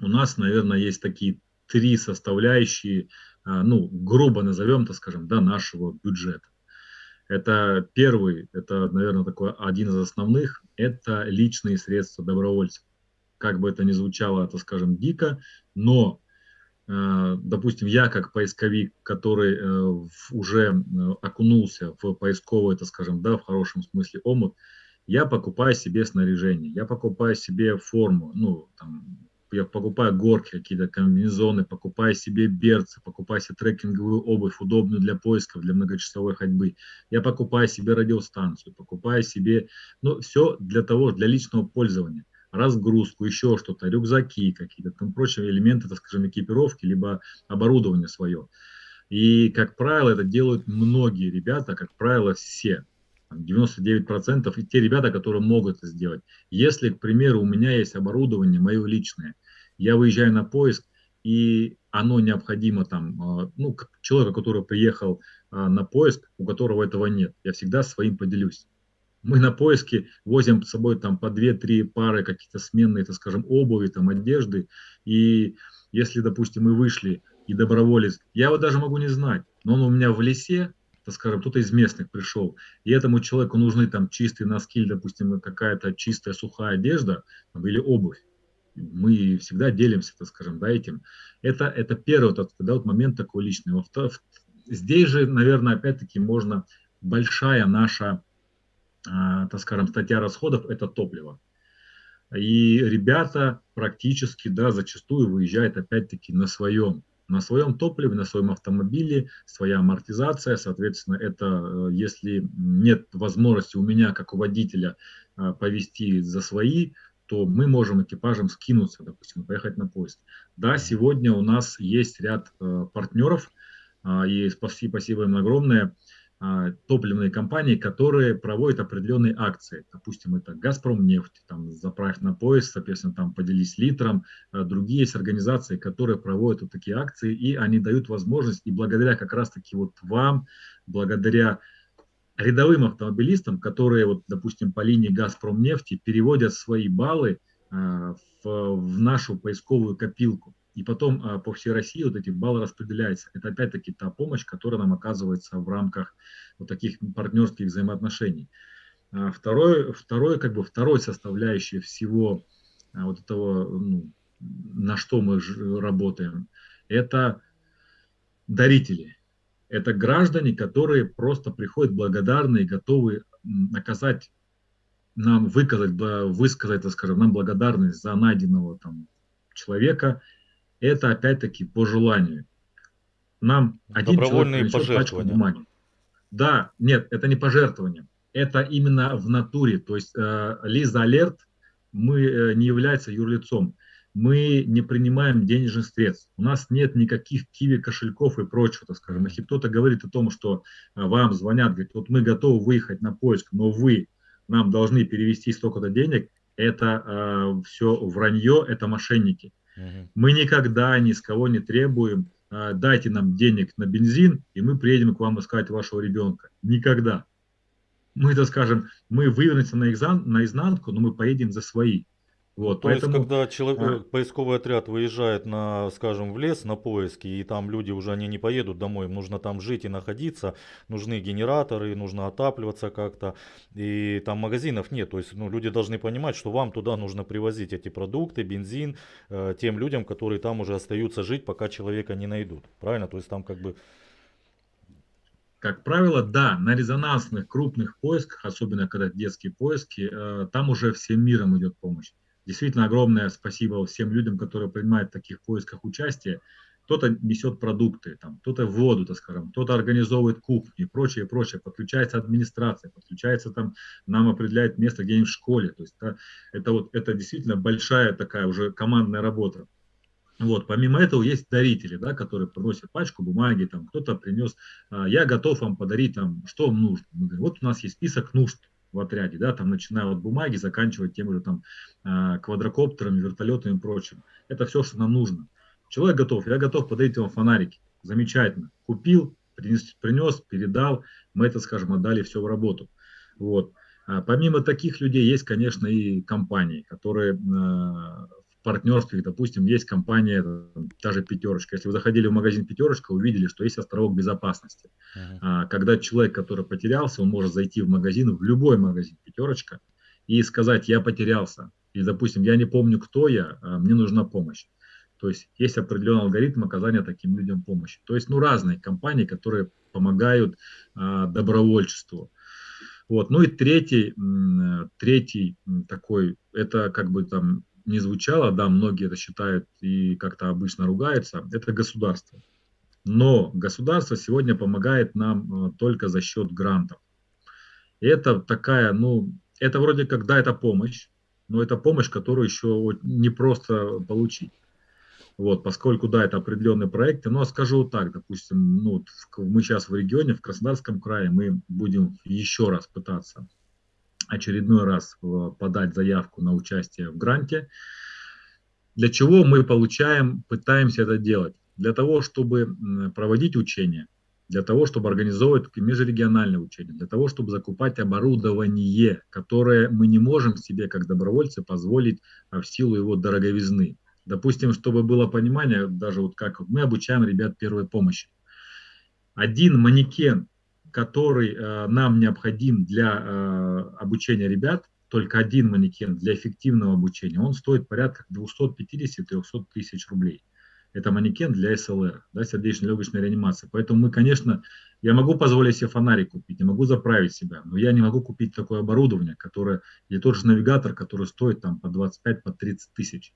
у нас, наверное, есть такие три составляющие, ну, грубо назовем, так скажем, да, нашего бюджета. Это первый, это, наверное, такой один из основных, это личные средства добровольцев. Как бы это ни звучало, это, скажем, дико, но, э, допустим, я как поисковик, который э, уже э, окунулся в поисковый, это, скажем, да, в хорошем смысле омут, Я покупаю себе снаряжение, я покупаю себе форму, ну, там, я покупаю горки, какие-то комбинезоны, покупаю себе берцы, покупаю себе трекинговую обувь, удобную для поисков, для многочасовой ходьбы. Я покупаю себе радиостанцию, покупаю себе, ну, все для того, для личного пользования. Разгрузку, еще что-то, рюкзаки какие-то, там прочие элементы, так скажем, экипировки, либо оборудование свое. И, как правило, это делают многие ребята, как правило, все. 99% и те ребята, которые могут это сделать. Если, к примеру, у меня есть оборудование мое личное, я выезжаю на поиск, и оно необходимо там, а, ну, человека, который приехал а, на поиск, у которого этого нет, я всегда своим поделюсь. Мы на поиске возим с собой там по 2-3 пары каких-то сменные, так скажем, обуви, там, одежды, и если, допустим, мы вышли, и доброволец, я его даже могу не знать, но он у меня в лесе, скажем, кто-то из местных пришел, и этому человеку нужны там чистые носки, допустим, какая-то чистая сухая одежда там, или обувь. Мы всегда делимся, так скажем, да, этим. Это, это первый вот, да, вот момент такой личный. Во здесь же, наверное, опять-таки можно большая наша, а, так скажем, статья расходов – это топливо. И ребята практически, да, зачастую выезжают опять-таки на своем на своем топливе, на своем автомобиле, своя амортизация, соответственно, это э, если нет возможности у меня, как у водителя, э, повести за свои, то мы можем экипажем скинуться, допустим, поехать на поезд. Да, сегодня у нас есть ряд э, партнеров, и спасибо, спасибо им огромное, а, топливные компании, которые проводят определенные акции. Допустим, это «Газпром» нефть, там, заправь на поезд, соответственно, там поделись литром. А, другие есть организации, которые проводят вот такие акции, и они дают возможность, и благодаря как раз-таки вот вам, благодаря рядовым автомобилистам, которые, вот, допустим, по линии «Газпром» нефти переводят свои баллы а, в, в нашу поисковую копилку и потом а, по всей России вот эти баллы распределяются. Это опять-таки та помощь, которая нам оказывается в рамках вот таких партнерских взаимоотношений. А, второй, второй, как бы второй составляющей всего а, вот этого, ну, на что мы работаем, это дарители. Это граждане, которые просто приходят благодарные, готовы оказать нам выказать, высказать, скажем, нам благодарность за найденного там человека это опять-таки по желанию. Нам один человек принесет пачку бумаги. Да, нет, это не пожертвование. Это именно в натуре. То есть э, Лиза Алерт мы э, не является юрлицом. Мы не принимаем денежных средств. У нас нет никаких киви кошельков и прочего, так скажем. Если кто-то говорит о том, что э, вам звонят, говорит, вот мы готовы выехать на поиск, но вы нам должны перевести столько-то денег, это э, все вранье, это мошенники. Мы никогда ни с кого не требуем, а, дайте нам денег на бензин, и мы приедем к вам искать вашего ребенка. Никогда. Мы это скажем, мы вывернемся на, экзан, на изнанку, но мы поедем за свои. Вот, То поэтому, есть, когда человек, а... поисковый отряд выезжает на, скажем, в лес на поиски, и там люди уже они не поедут домой, им нужно там жить и находиться, нужны генераторы, нужно отапливаться как-то, и там магазинов нет. То есть, ну, люди должны понимать, что вам туда нужно привозить эти продукты, бензин, э, тем людям, которые там уже остаются жить, пока человека не найдут. Правильно? То есть, там как бы... Как правило, да, на резонансных крупных поисках, особенно когда детские поиски, э, там уже всем миром идет помощь. Действительно огромное спасибо всем людям, которые принимают в таких поисках участие. Кто-то несет продукты, там, кто-то воду, так скажем, кто-то организовывает кухню и прочее, прочее. Подключается администрация, подключается там, нам определяет место где-нибудь в школе. То есть да, это, вот, это действительно большая такая уже командная работа. Вот, помимо этого есть дарители, да, которые приносят пачку бумаги, там кто-то принес, а, я готов вам подарить, там, что вам нужно. Мы говорим, вот у нас есть список нужд, в отряде, да, там начиная от бумаги, заканчивая тем же там а, квадрокоптерами, вертолетами и прочим. Это все, что нам нужно. Человек готов, я готов подарить вам фонарики. Замечательно. Купил, принес, принес передал, мы это, скажем, отдали все в работу. Вот. А помимо таких людей есть, конечно, и компании, которые а, партнерстве, допустим, есть компания, та же «Пятерочка». Если вы заходили в магазин «Пятерочка», увидели, что есть островок безопасности. Uh-huh. Когда человек, который потерялся, он может зайти в магазин, в любой магазин «Пятерочка», и сказать «я потерялся». Или, допустим, «я не помню, кто я, а мне нужна помощь». То есть есть определенный алгоритм оказания таким людям помощи. То есть, ну, разные компании, которые помогают а, добровольчеству. Вот. Ну и третий, третий такой, это как бы там не звучало, да, многие это считают и как-то обычно ругаются, это государство. Но государство сегодня помогает нам э, только за счет грантов. Это такая, ну, это вроде как, да, это помощь, но это помощь, которую еще не просто получить. Вот, поскольку, да, это определенные проекты, но скажу так, допустим, ну, мы сейчас в регионе, в Краснодарском крае, мы будем еще раз пытаться очередной раз э, подать заявку на участие в гранте. Для чего мы получаем, пытаемся это делать? Для того, чтобы проводить учения, для того, чтобы организовывать межрегиональные учения, для того, чтобы закупать оборудование, которое мы не можем себе, как добровольцы, позволить а, в силу его дороговизны. Допустим, чтобы было понимание, даже вот как мы обучаем ребят первой помощи. Один манекен который э, нам необходим для э, обучения ребят, только один манекен для эффективного обучения, он стоит порядка 250-300 тысяч рублей. Это манекен для СЛР, да, сердечно-легочной реанимации. Поэтому мы, конечно, я могу позволить себе фонарик купить, я могу заправить себя, но я не могу купить такое оборудование, которое, или тот же навигатор, который стоит там по 25-30 по тысяч.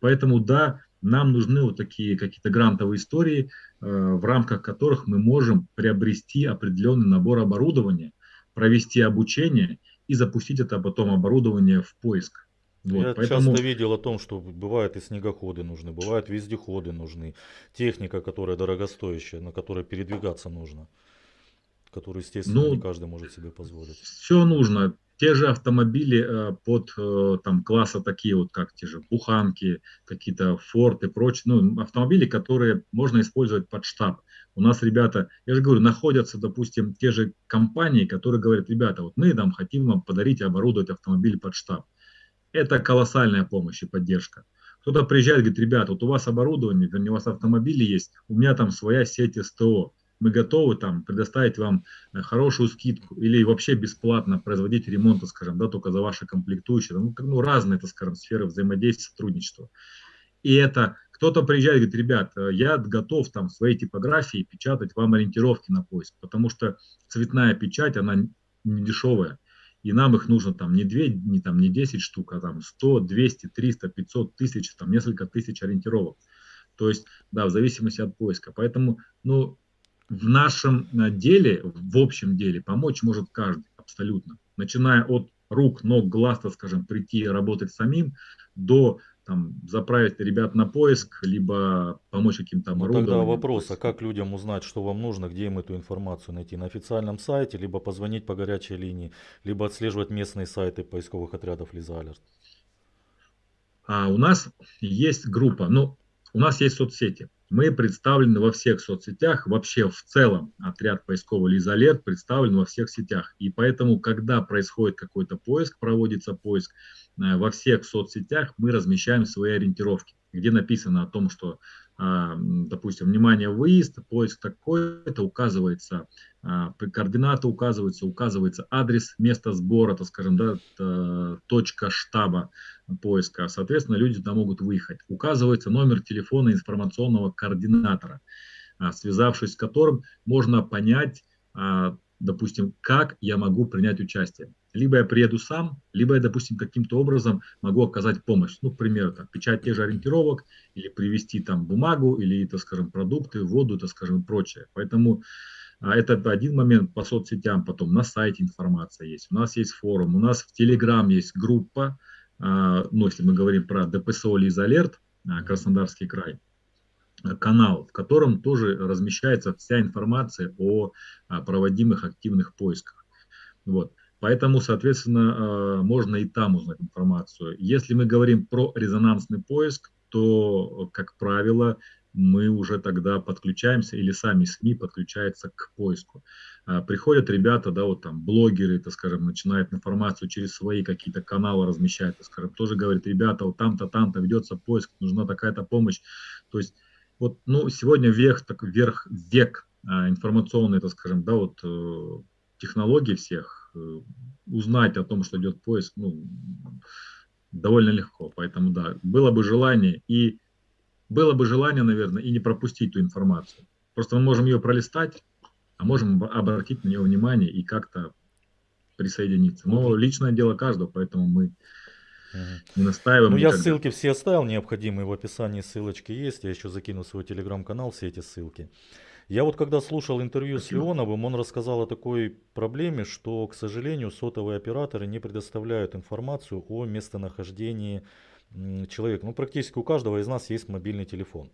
Поэтому да, нам нужны вот такие какие-то грантовые истории, э, в рамках которых мы можем приобрести определенный набор оборудования, провести обучение и запустить это потом оборудование в поиск. Вот, Я поэтому... часто видел о том, что бывают и снегоходы нужны, бывают вездеходы нужны, техника, которая дорогостоящая, на которой передвигаться нужно, которую, естественно, ну, не каждый может себе позволить. Все нужно те же автомобили э, под э, там класса такие вот, как те же буханки, какие-то Ford и ну, автомобили, которые можно использовать под штаб. У нас ребята, я же говорю, находятся, допустим, те же компании, которые говорят, ребята, вот мы там хотим вам подарить оборудовать автомобиль под штаб. Это колоссальная помощь и поддержка. Кто-то приезжает говорит, ребята, вот у вас оборудование, вернее, у вас автомобили есть, у меня там своя сеть СТО мы готовы там предоставить вам э, хорошую скидку или вообще бесплатно производить ремонт, скажем, да, только за ваши комплектующие. Ну, ну разные, это, скажем, сферы взаимодействия, сотрудничества. И это кто-то приезжает и говорит, ребят, э, я готов там своей типографии печатать вам ориентировки на поиск, потому что цветная печать, она не дешевая. И нам их нужно там не 2, не, там, не 10 штук, а там 100, 200, 300, 500 тысяч, там несколько тысяч ориентировок. То есть, да, в зависимости от поиска. Поэтому, ну, в нашем э, деле, в общем деле, помочь может каждый абсолютно. Начиная от рук, ног, глаз, так скажем, прийти работать самим, до там, заправить ребят на поиск, либо помочь каким-то оборудованием. Ну, тогда вопрос, а как людям узнать, что вам нужно, где им эту информацию найти? На официальном сайте, либо позвонить по горячей линии, либо отслеживать местные сайты поисковых отрядов Лиза Алерт? А у нас есть группа, ну, у нас есть соцсети. Мы представлены во всех соцсетях, вообще в целом отряд поисковый Лизалерт представлен во всех сетях. И поэтому, когда происходит какой-то поиск, проводится поиск, э, во всех соцсетях мы размещаем свои ориентировки, где написано о том, что допустим, внимание, выезд, поиск такой-то, указывается, а, координаты указываются, указывается адрес, место сбора, так скажем, да, точка штаба поиска. Соответственно, люди туда могут выехать. Указывается номер телефона информационного координатора, а, связавшись с которым можно понять, допустим, как я могу принять участие. Либо я приеду сам, либо я, допустим, каким-то образом могу оказать помощь. Ну, к примеру, так, печать тех же ориентировок, или привезти там бумагу, или, так скажем, продукты, воду, так скажем, прочее. Поэтому а, это один момент по соцсетям, потом на сайте информация есть, у нас есть форум, у нас в Телеграм есть группа, а, ну, если мы говорим про ДПСО Лиз Алерт, а, Краснодарский край, канал, в котором тоже размещается вся информация о проводимых активных поисках. Вот. Поэтому, соответственно, э, можно и там узнать информацию. Если мы говорим про резонансный поиск, то, как правило, мы уже тогда подключаемся или сами СМИ подключаются к поиску. А, приходят ребята, да, вот там блогеры, так скажем, начинают информацию через свои какие-то каналы размещать, так скажем, тоже говорят, ребята, вот там-то, там-то ведется поиск, нужна такая-то помощь. То есть вот, ну, сегодня век, так, вверх, век информационный, так скажем, да, вот э, технологий всех, узнать о том, что идет поиск, ну, довольно легко. Поэтому, да, было бы желание и было бы желание, наверное, и не пропустить ту информацию. Просто мы можем ее пролистать, а можем обратить на нее внимание и как-то присоединиться. Но личное дело каждого, поэтому мы не настаиваем. Ну, никогда. я ссылки все оставил необходимые, в описании ссылочки есть, я еще закину свой телеграм-канал, все эти ссылки. Я вот когда слушал интервью Спасибо. с Леоновым, он рассказал о такой проблеме, что, к сожалению, сотовые операторы не предоставляют информацию о местонахождении человека. Ну, практически у каждого из нас есть мобильный телефон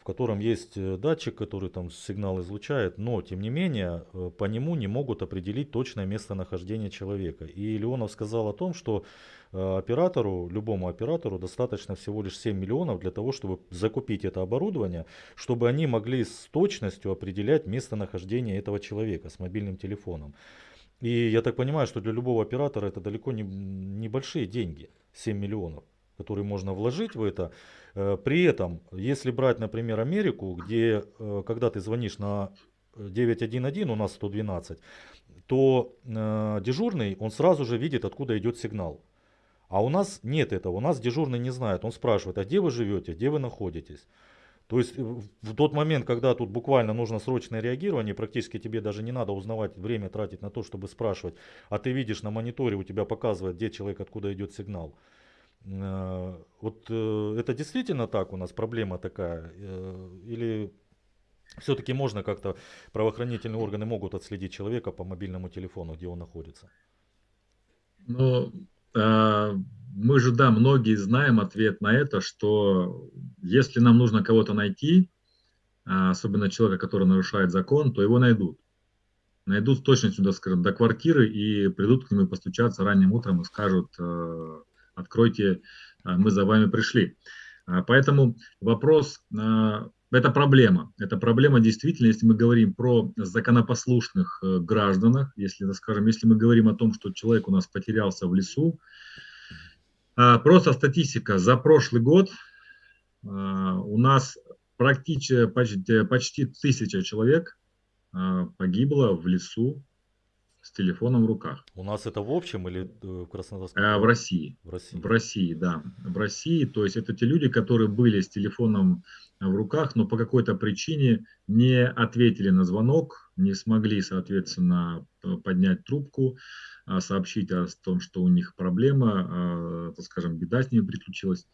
в котором есть э, датчик, который там сигнал излучает, но тем не менее э, по нему не могут определить точное местонахождение человека. И Леонов сказал о том, что э, оператору, любому оператору достаточно всего лишь 7 миллионов для того, чтобы закупить это оборудование, чтобы они могли с точностью определять местонахождение этого человека с мобильным телефоном. И я так понимаю, что для любого оператора это далеко не небольшие деньги, 7 миллионов, которые можно вложить в это. Э, при этом, если брать, например, Америку, где э, когда ты звонишь на 911, у нас 112, то э, дежурный, он сразу же видит, откуда идет сигнал. А у нас нет этого, у нас дежурный не знает. Он спрашивает, а где вы живете, где вы находитесь. То есть в тот момент, когда тут буквально нужно срочное реагирование, практически тебе даже не надо узнавать, время тратить на то, чтобы спрашивать, а ты видишь на мониторе, у тебя показывает, где человек, откуда идет сигнал. Э, вот э, это действительно так у нас проблема такая? Э, или все-таки можно как-то, правоохранительные органы могут отследить человека по мобильному телефону, где он находится? Ну, мы же, да, многие знаем ответ на это, что если нам нужно кого-то найти, особенно человека, который нарушает закон, то его найдут. Найдут с точностью, да, скажем, до квартиры и придут к нему постучаться ранним утром и скажут, откройте, а, мы за вами пришли. А, поэтому вопрос, а, это проблема. Это проблема действительно, если мы говорим про законопослушных э, гражданах, если, скажем, если мы говорим о том, что человек у нас потерялся в лесу, просто статистика за прошлый год у нас практически почти, почти тысяча человек погибло в лесу с телефоном в руках. У нас это в общем или э, в Краснодарском? А, в России. В России. В России, да. В России, то есть это те люди, которые были с телефоном в руках, но по какой-то причине не ответили на звонок, не смогли, соответственно, поднять трубку, а, сообщить о том, что у них проблема, а, так скажем, беда с ними приключилась.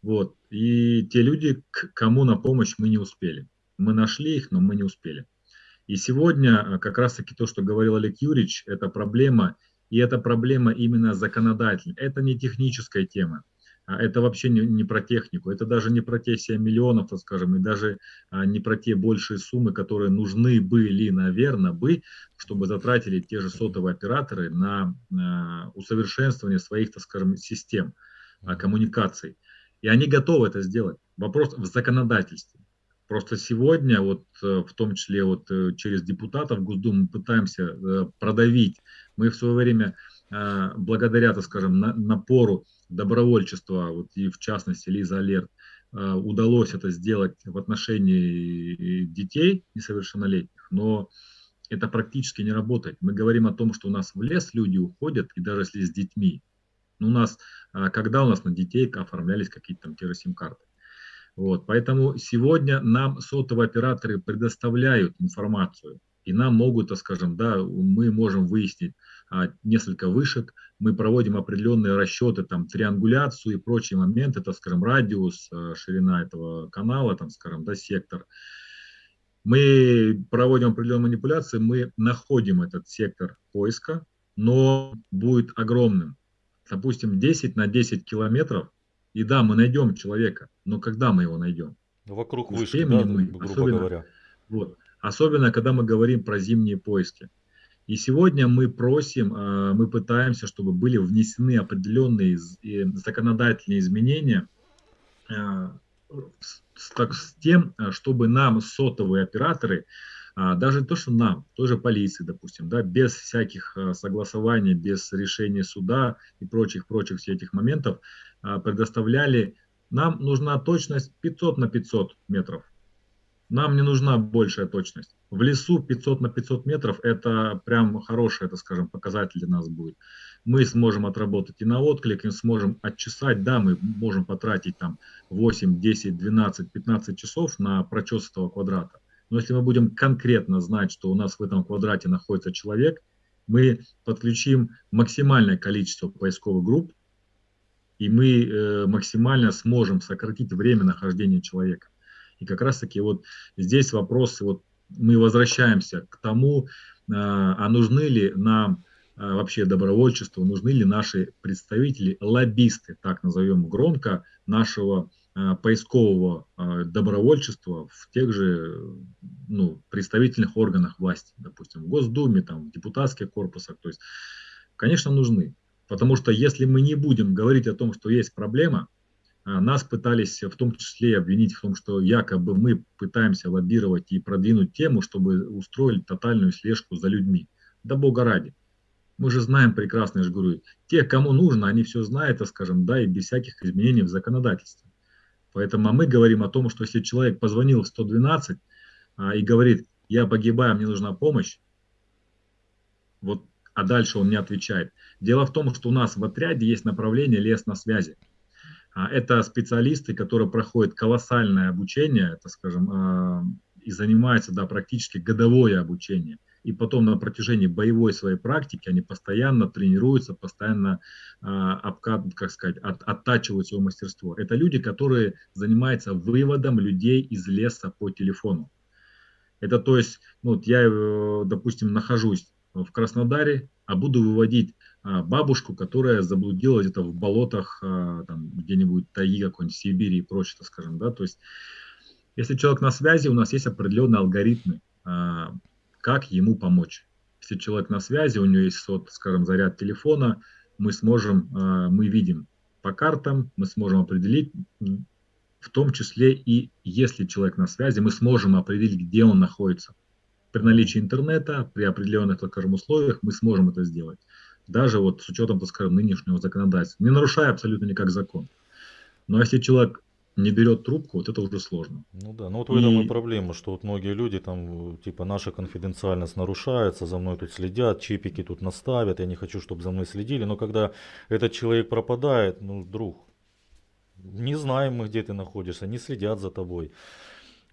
Вот. И те люди, к кому на помощь мы не успели. Мы нашли их, но мы не успели. И сегодня э, как раз-таки то, что говорил Олег Юрьевич, это проблема, и это проблема именно законодательная. Это не техническая тема, а это вообще не, не про технику, это даже не про те 7 миллионов, так скажем, и даже а, не про те большие суммы, которые нужны были, наверное, бы, чтобы затратили те же сотовые операторы на, на усовершенствование своих, так скажем, систем а, коммуникаций. И они готовы это сделать. Вопрос в законодательстве. Просто сегодня, вот э, в том числе вот э, через депутатов Госдумы пытаемся э, продавить. Мы в свое время, благодаря, так скажем, напору добровольчества, вот и в частности Лиза Алерт, удалось это сделать в отношении детей несовершеннолетних, но это практически не работает. Мы говорим о том, что у нас в лес люди уходят, и даже если с детьми. У нас, когда у нас на детей оформлялись какие-то там керосим-карты. Вот, поэтому сегодня нам сотовые операторы предоставляют информацию, и нам могут, скажем, да, мы можем выяснить а, несколько вышек, мы проводим определенные расчеты, там, триангуляцию и прочие моменты, так скажем, радиус, а, ширина этого канала, там, скажем, да, сектор. Мы проводим определенные манипуляции, мы находим этот сектор поиска, но будет огромным. Допустим, 10 на 10 километров и да, мы найдем человека, но когда мы его найдем? Вокруг вышки, да, мы, грубо особенно, говоря. Вот, особенно, когда мы говорим про зимние поиски. И сегодня мы просим, а, мы пытаемся, чтобы были внесены определенные законодательные изменения а, с, тем, а, чтобы нам сотовые операторы, даже то, что нам, тоже полиции, допустим, да, без всяких согласований, без решения суда и прочих-прочих всех этих моментов, а, предоставляли, нам нужна точность 500 на 500 метров. Нам не нужна большая точность. В лесу 500 на 500 метров это прям хороший, это скажем, показатель для нас будет. Мы сможем отработать и на отклик, и сможем отчесать, да, мы можем потратить там 8, 10, 12, 15 часов на прочес этого квадрата. Но если мы будем конкретно знать, что у нас в этом квадрате находится человек, мы подключим максимальное количество поисковых групп, и мы э, максимально сможем сократить время нахождения человека. И как раз таки вот здесь вопрос, вот мы возвращаемся к тому, а, а нужны ли нам а, вообще добровольчество, нужны ли наши представители, лоббисты, так назовем громко, нашего а, поискового добровольчества в тех же ну, представительных органах власти, допустим, в Госдуме, там, в депутатских корпусах. То есть, конечно, нужны. Потому что если мы не будем говорить о том, что есть проблема, а, нас пытались в том числе обвинить в том, что якобы мы пытаемся лоббировать и продвинуть тему, чтобы устроили тотальную слежку за людьми. Да бога ради. Мы же знаем прекрасно, я же те, кому нужно, они все знают, так скажем, да, и без всяких изменений в законодательстве. Поэтому а мы говорим о том, что если человек позвонил в 112 а, и говорит, я погибаю, мне нужна помощь, вот, а дальше он не отвечает. Дело в том, что у нас в отряде есть направление лес на связи. А, это специалисты, которые проходят колоссальное обучение, это, скажем, а, и занимаются да, практически годовое обучение. И потом на протяжении боевой своей практики они постоянно тренируются, постоянно а, как сказать, от, оттачивают свое мастерство. Это люди, которые занимаются выводом людей из леса по телефону. Это то есть, ну, вот я, э, допустим, нахожусь в Краснодаре, а буду выводить а, бабушку, которая заблудилась где-то в болотах, а, там, где-нибудь таи какой-нибудь, Сибири и прочее, скажем, да, то есть если человек на связи, у нас есть определенные алгоритмы, а, как ему помочь. Если человек на связи, у него есть, вот, скажем, заряд телефона, мы сможем, мы видим по картам, мы сможем определить, в том числе и если человек на связи, мы сможем определить, где он находится. При наличии интернета, при определенных, так скажем, условиях мы сможем это сделать даже вот с учетом, так скажем, нынешнего законодательства, не нарушая абсолютно никак закон. Но если человек не берет трубку, вот это уже сложно. Ну да, ну вот в этом и, и проблема, что вот многие люди там, типа, наша конфиденциальность нарушается, за мной тут следят, чипики тут наставят, я не хочу, чтобы за мной следили, но когда этот человек пропадает, ну, друг, не знаем мы, где ты находишься, не следят за тобой.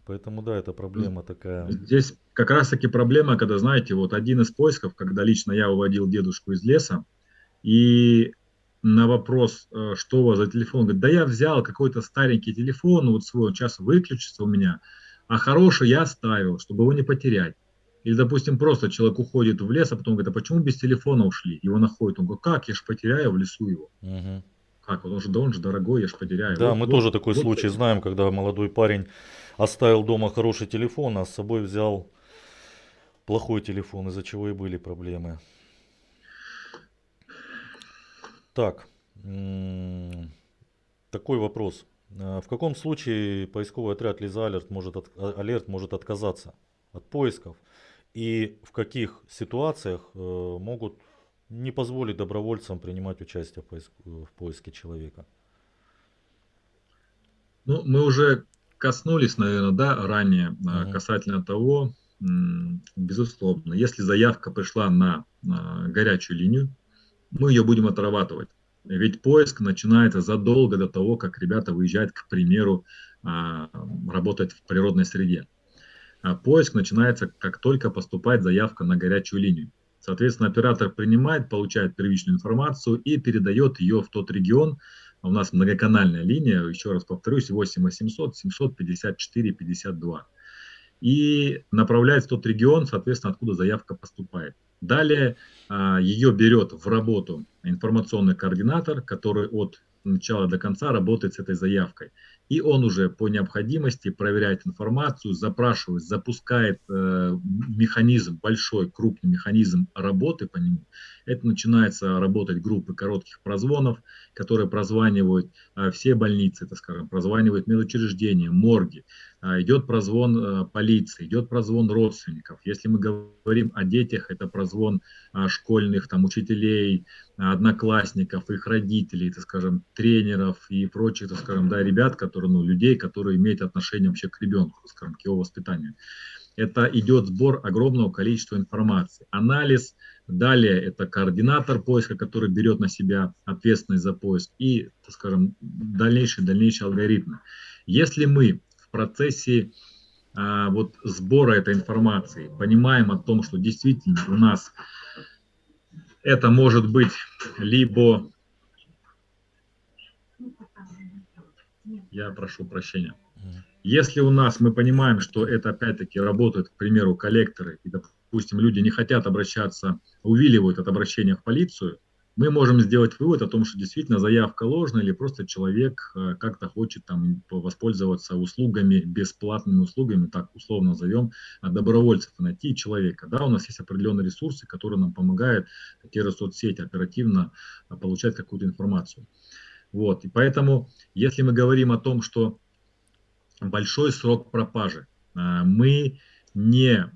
Поэтому да, это проблема такая. Здесь как раз таки проблема, когда, знаете, вот один из поисков, когда лично я уводил дедушку из леса, и на вопрос, э, что у вас за телефон, говорит, да я взял какой-то старенький телефон, вот свой, он сейчас выключится у меня, а хороший я оставил, чтобы его не потерять. Или, допустим, просто человек уходит в лес, а потом говорит, а почему без телефона ушли? Его находят, он говорит, как, я же потеряю в лесу его. Угу. Как, он же, да он же дорогой, я же потеряю. Да, вот, мы вот, тоже такой вот, случай вот. знаем, когда молодой парень оставил дома хороший телефон, а с собой взял плохой телефон, из-за чего и были проблемы. Так, такой вопрос. А в каком случае поисковый отряд Лиза Алерт может, от, а, Алерт может отказаться от поисков? И в каких ситуациях э, могут не позволить добровольцам принимать участие в, поиск, в поиске человека? Ну, мы уже коснулись, наверное, да, ранее угу. касательно того, безусловно, если заявка пришла на, на горячую линию, мы ее будем отрабатывать. Ведь поиск начинается задолго до того, как ребята выезжают, к примеру, а, работать в природной среде. А поиск начинается, как только поступает заявка на горячую линию. Соответственно, оператор принимает, получает первичную информацию и передает ее в тот регион, у нас многоканальная линия, еще раз повторюсь, 8 800 754 52. И направляет в тот регион, соответственно, откуда заявка поступает. Далее а, ее берет в работу информационный координатор, который от начала до конца работает с этой заявкой и он уже по необходимости проверяет информацию, запрашивает, запускает э, механизм, большой, крупный механизм работы по нему. Это начинается работать группы коротких прозвонов, которые прозванивают э, все больницы, так скажем, прозванивают медучреждения, морги. Э, идет прозвон э, полиции, идет прозвон родственников. Если мы говорим о детях, это прозвон э, школьных там, учителей, одноклассников, их родителей, так скажем, тренеров и прочих, так скажем, да, ребят, которые, ну, людей, которые имеют отношение вообще к ребенку, скажем, к его воспитанию. Это идет сбор огромного количества информации. Анализ, далее это координатор поиска, который берет на себя ответственность за поиск и, так скажем, дальнейшие, дальнейшие алгоритмы. Если мы процессе а, вот сбора этой информации понимаем о том, что действительно у нас это может быть либо... Я прошу прощения. Если у нас мы понимаем, что это опять-таки работают, к примеру, коллекторы, и, допустим, люди не хотят обращаться, увиливают от обращения в полицию, мы можем сделать вывод о том, что действительно заявка ложная или просто человек э, как-то хочет там воспользоваться услугами, бесплатными услугами, так условно назовем, добровольцев найти человека. Да, у нас есть определенные ресурсы, которые нам помогают, те же соцсети, оперативно э, получать какую-то информацию. Вот, и поэтому, если мы говорим о том, что большой срок пропажи, э, мы не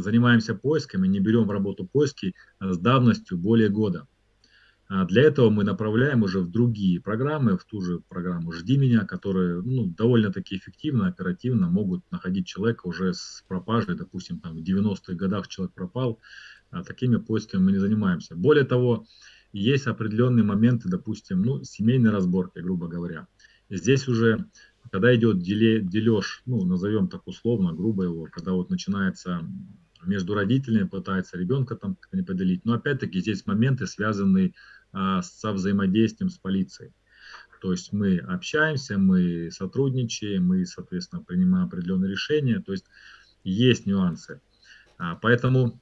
занимаемся поисками, не берем в работу поиски с давностью более года. А для этого мы направляем уже в другие программы, в ту же программу «Жди меня», которые ну, довольно-таки эффективно, оперативно могут находить человека уже с пропажей, допустим, там, в 90-х годах человек пропал, а такими поисками мы не занимаемся. Более того, есть определенные моменты, допустим, ну, семейной разборки, грубо говоря. Здесь уже, когда идет деле, дележ, ну, назовем так условно, грубо его, когда вот начинается между родителями, пытается ребенка там не поделить, но опять-таки здесь моменты, связанные со взаимодействием с полицией. То есть мы общаемся, мы сотрудничаем, мы, соответственно, принимаем определенные решения. То есть есть нюансы. А, поэтому,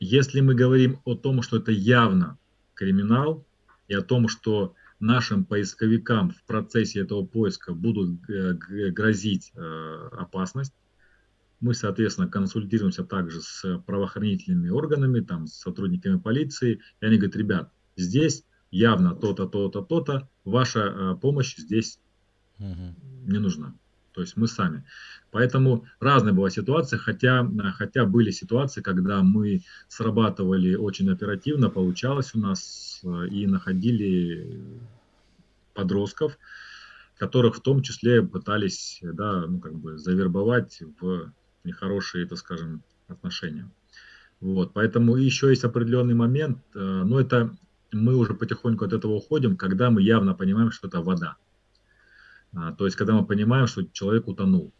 если мы говорим о том, что это явно криминал, и о том, что нашим поисковикам в процессе этого поиска будут грозить э, опасность, мы, соответственно, консультируемся также с правоохранительными органами, там, с сотрудниками полиции, и они говорят, ребят, здесь явно то-то, то-то, то-то, ваша э, помощь здесь угу. не нужна. То есть мы сами. Поэтому разная была ситуация, хотя, хотя были ситуации, когда мы срабатывали очень оперативно, получалось у нас э, и находили подростков, которых в том числе пытались да, ну, как бы завербовать в нехорошие, так скажем, отношения. Вот, поэтому еще есть определенный момент, э, но это мы уже потихоньку от этого уходим, когда мы явно понимаем, что это вода. А, то есть, когда мы понимаем, что человек утонул.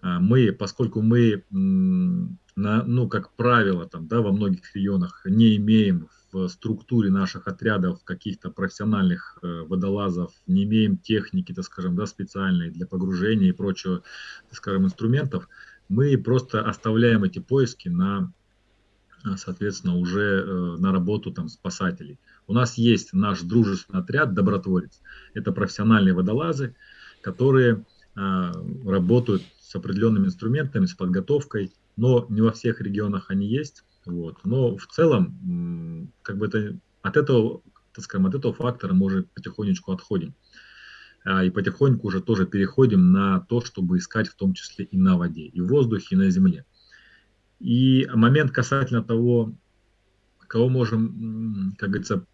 А, мы, поскольку мы, на, ну, как правило, там, да, во многих регионах не имеем в структуре наших отрядов каких-то профессиональных э, водолазов, не имеем техники, так скажем, да, специальной для погружения и прочего, так скажем, инструментов, мы просто оставляем эти поиски на соответственно, уже э, на работу там спасателей. У нас есть наш дружественный отряд «Добротворец». Это профессиональные водолазы, которые а, работают с определенными инструментами, с подготовкой, но не во всех регионах они есть. Вот. Но в целом, как бы это, от этого, так скажем, от этого фактора мы уже потихонечку отходим. А, и потихоньку уже тоже переходим на то, чтобы искать в том числе и на воде, и в воздухе, и на земле. И момент касательно того, кого можем, как говорится,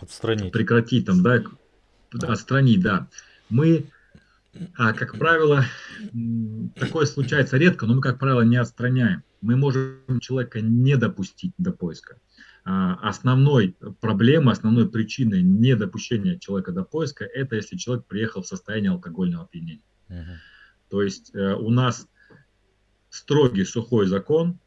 отстранить. прекратить, там, да, отстранить, да. Мы, а, как правило, такое случается редко, но мы, как правило, не отстраняем. Мы можем человека не допустить до поиска. А, основной проблемой, основной причиной недопущения человека до поиска, это если человек приехал в состоянии алкогольного опьянения. Uh-huh. То есть э, у нас строгий сухой закон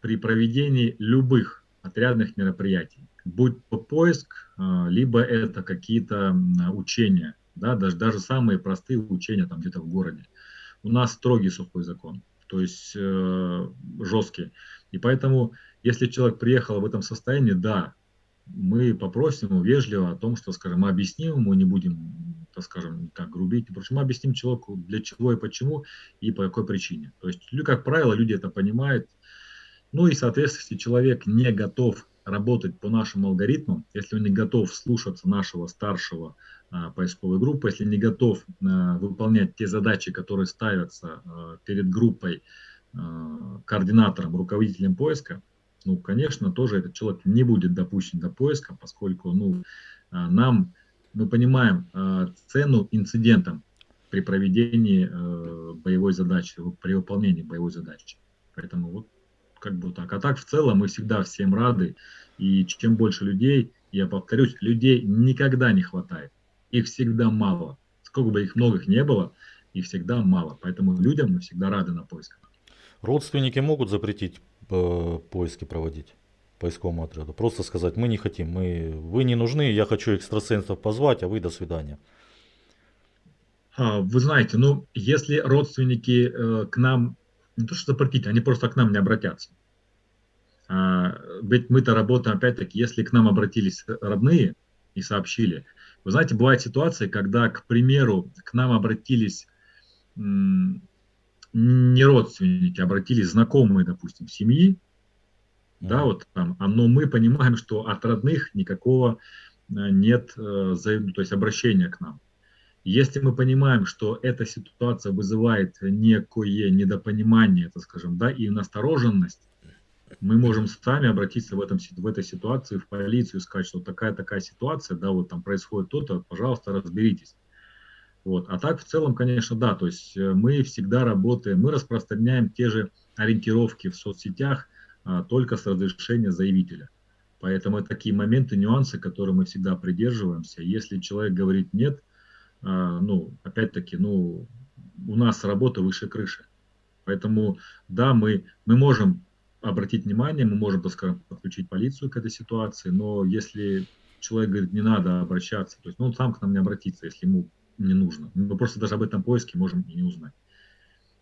при проведении любых отрядных мероприятий, будь то поиск, а, либо это какие-то учения, да, даже, даже самые простые учения там где-то в городе. У нас строгий сухой закон, то есть э, жесткий. И поэтому, если человек приехал в этом состоянии, да, мы попросим его вежливо о том, что, скажем, мы объясним ему, не будем так скажем, как грубить. Впрочем, мы объясним человеку, для чего и почему, и по какой причине. То есть, как правило, люди это понимают. Ну и, соответственно, если человек не готов работать по нашим алгоритмам, если он не готов слушаться нашего старшего а, поисковой группы, если не готов а, выполнять те задачи, которые ставятся а, перед группой координатором, руководителем поиска, ну, конечно, тоже этот человек не будет допущен до поиска, поскольку ну, нам мы понимаем э, цену инцидентам при проведении э, боевой задачи, при выполнении боевой задачи. Поэтому вот как бы так. А так в целом мы всегда всем рады. И чем больше людей, я повторюсь, людей никогда не хватает. Их всегда мало. Сколько бы их многих не было, их всегда мало. Поэтому людям мы всегда рады на поисках. Родственники могут запретить э, поиски проводить? Поисковому отряду. Просто сказать, мы не хотим, мы, вы не нужны, я хочу экстрасенсов позвать, а вы до свидания. А, вы знаете, ну, если родственники э, к нам, не то что запретить, они просто к нам не обратятся. А, ведь мы-то работаем, опять-таки, если к нам обратились родные и сообщили. Вы знаете, бывают ситуации, когда, к примеру, к нам обратились не родственники, обратились знакомые, допустим, семьи. Да, вот там, а, но мы понимаем, что от родных никакого э, нет, э, то есть обращения к нам. Если мы понимаем, что эта ситуация вызывает некое недопонимание, так скажем, да, и настороженность, мы можем сами обратиться в, этом, в этой ситуации в полицию сказать, что такая-такая ситуация, да, вот там происходит то-то, пожалуйста, разберитесь. Вот. А так в целом, конечно, да, то есть э, мы всегда работаем, мы распространяем те же ориентировки в соцсетях только с разрешения заявителя. Поэтому это такие моменты, нюансы, которые мы всегда придерживаемся. Если человек говорит нет, а, ну, опять-таки, ну, у нас работа выше крыши. Поэтому, да, мы, мы можем обратить внимание, мы можем, так скажем, подключить полицию к этой ситуации, но если человек говорит, не надо обращаться, то есть, ну, он сам к нам не обратится, если ему не нужно. Мы просто даже об этом поиске можем и не узнать.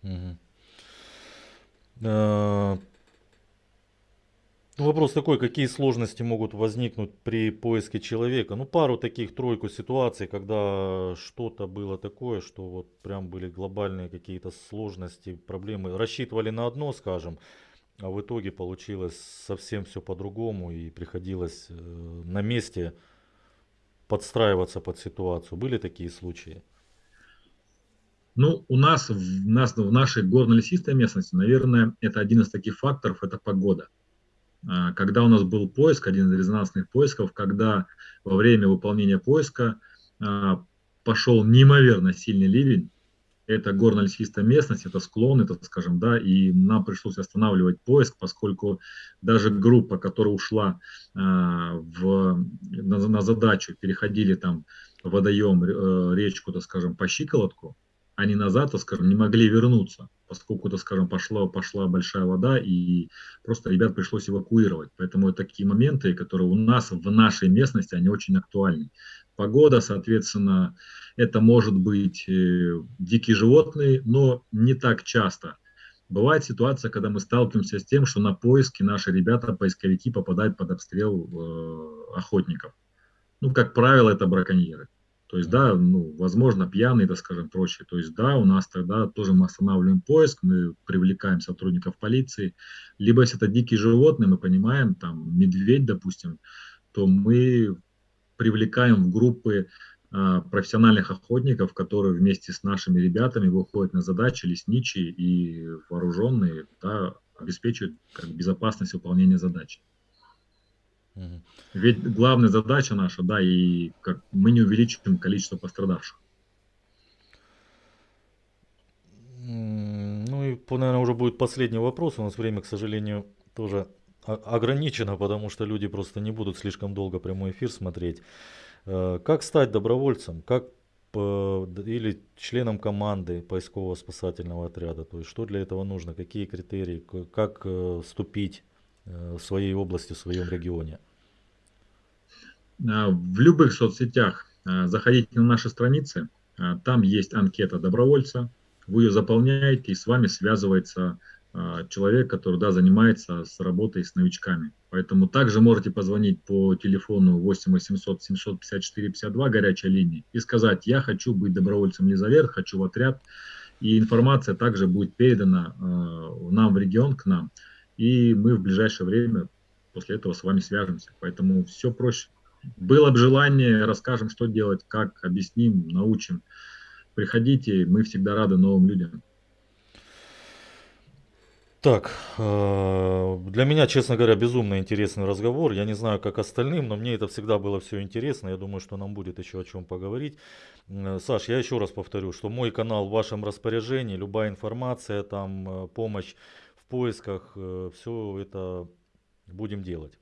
Угу. Ну, вопрос такой, какие сложности могут возникнуть при поиске человека? Ну, пару таких, тройку ситуаций, когда что-то было такое, что вот прям были глобальные какие-то сложности, проблемы. Рассчитывали на одно, скажем, а в итоге получилось совсем все по-другому и приходилось э, на месте подстраиваться под ситуацию. Были такие случаи? Ну, у нас, в, нас, в нашей горно-лесистой местности, наверное, это один из таких факторов, это погода. А, когда у нас был поиск, один из резонансных поисков, когда во время выполнения поиска а, пошел неимоверно сильный ливень, это горно-лесистая местность, это склон, это, скажем, да, и нам пришлось останавливать поиск, поскольку даже группа, которая ушла э, в, на, на задачу, переходили там водоем, э, речку, так скажем, по щиколотку, они назад, так скажем, не могли вернуться, поскольку, так скажем, пошла, пошла большая вода, и просто ребят пришлось эвакуировать. Поэтому такие моменты, которые у нас в нашей местности, они очень актуальны. Погода, соответственно, это может быть э, дикие животные, но не так часто. Бывает ситуация, когда мы сталкиваемся с тем, что на поиски наши ребята, поисковики, попадают под обстрел э, охотников. Ну, как правило, это браконьеры. То есть, да, ну, возможно, пьяные, так скажем, прочее. То есть, да, у нас тогда тоже мы останавливаем поиск, мы привлекаем сотрудников полиции. Либо если это дикие животные, мы понимаем, там, медведь, допустим, то мы привлекаем в группы а, профессиональных охотников, которые вместе с нашими ребятами выходят на задачи лесничие и вооруженные, да, обеспечивают как, безопасность выполнения задачи. Угу. Ведь главная задача наша, да, и как мы не увеличиваем количество пострадавших. Ну и, наверное, уже будет последний вопрос. У нас время, к сожалению, тоже ограничено, потому что люди просто не будут слишком долго прямой эфир смотреть. Э, как стать добровольцем? Как или членом команды поискового спасательного отряда? То есть что для этого нужно? Какие критерии? Как э, вступить э, в своей области, в своем регионе? В любых соцсетях заходите на наши страницы, там есть анкета добровольца, вы ее заполняете и с вами связывается человек, который да, занимается с работой с новичками. Поэтому также можете позвонить по телефону 8 800 754 52 горячей линии и сказать, я хочу быть добровольцем Лизавет, хочу в отряд. И информация также будет передана э, нам в регион, к нам. И мы в ближайшее время после этого с вами свяжемся. Поэтому все проще. Было бы желание, расскажем, что делать, как, объясним, научим. Приходите, мы всегда рады новым людям. Так, э, для меня, честно говоря, безумно интересный разговор. Я не знаю, как остальным, но мне это всегда было все интересно. Я думаю, что нам будет еще о чем поговорить. Саш, я еще раз повторю, что мой канал в вашем распоряжении. Любая информация, там, э, помощь поисках, все это будем делать.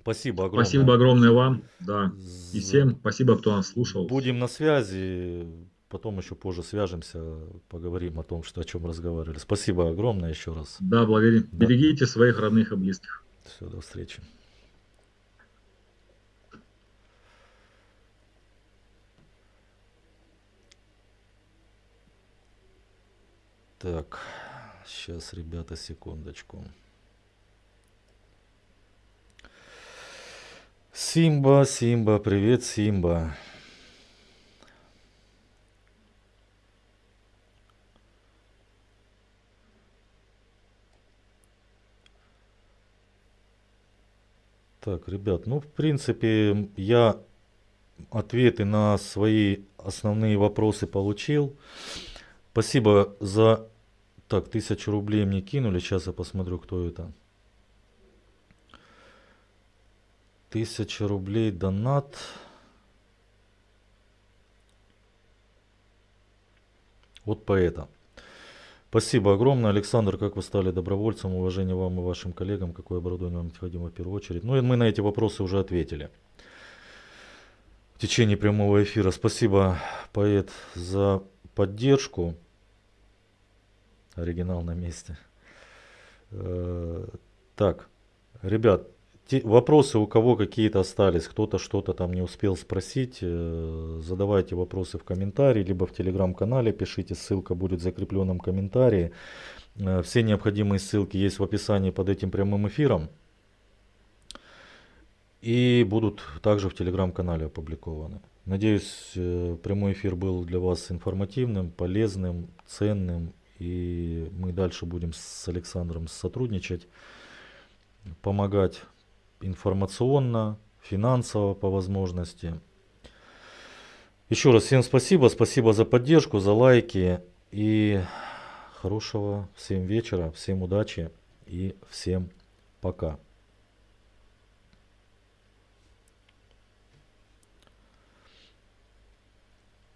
Спасибо огромное. Спасибо огромное вам, да. И всем спасибо, кто нас слушал. Будем на связи. Потом еще позже свяжемся, поговорим о том, что, о чем разговаривали. Спасибо огромное еще раз. Да, благодарю. Да. Берегите своих родных и близких. Все, до встречи. Так, сейчас, ребята, секундочку. Симба, Симба, привет, Симба. Так, ребят, ну, в принципе, я ответы на свои основные вопросы получил. Спасибо за... Так, тысячу рублей мне кинули. Сейчас я посмотрю, кто это. Тысяча рублей донат. Вот поэта. Спасибо огромное, Александр, как вы стали добровольцем, уважение вам и вашим коллегам, какое оборудование вам необходимо в первую очередь. Ну и мы на эти вопросы уже ответили в течение прямого эфира. Спасибо, поэт, за поддержку. Оригинал на месте. Э, так, ребят, те, вопросы у кого какие-то остались, кто-то что-то там не успел спросить, э, задавайте вопросы в комментарии, либо в телеграм-канале пишите, ссылка будет в закрепленном комментарии. Э, все необходимые ссылки есть в описании под этим прямым эфиром. И будут также в телеграм-канале опубликованы. Надеюсь, прямой эфир был для вас информативным, полезным, ценным. И мы дальше будем с Александром сотрудничать, помогать информационно, финансово по возможности. Еще раз всем спасибо, спасибо за поддержку, за лайки и хорошего всем вечера, всем удачи и всем пока.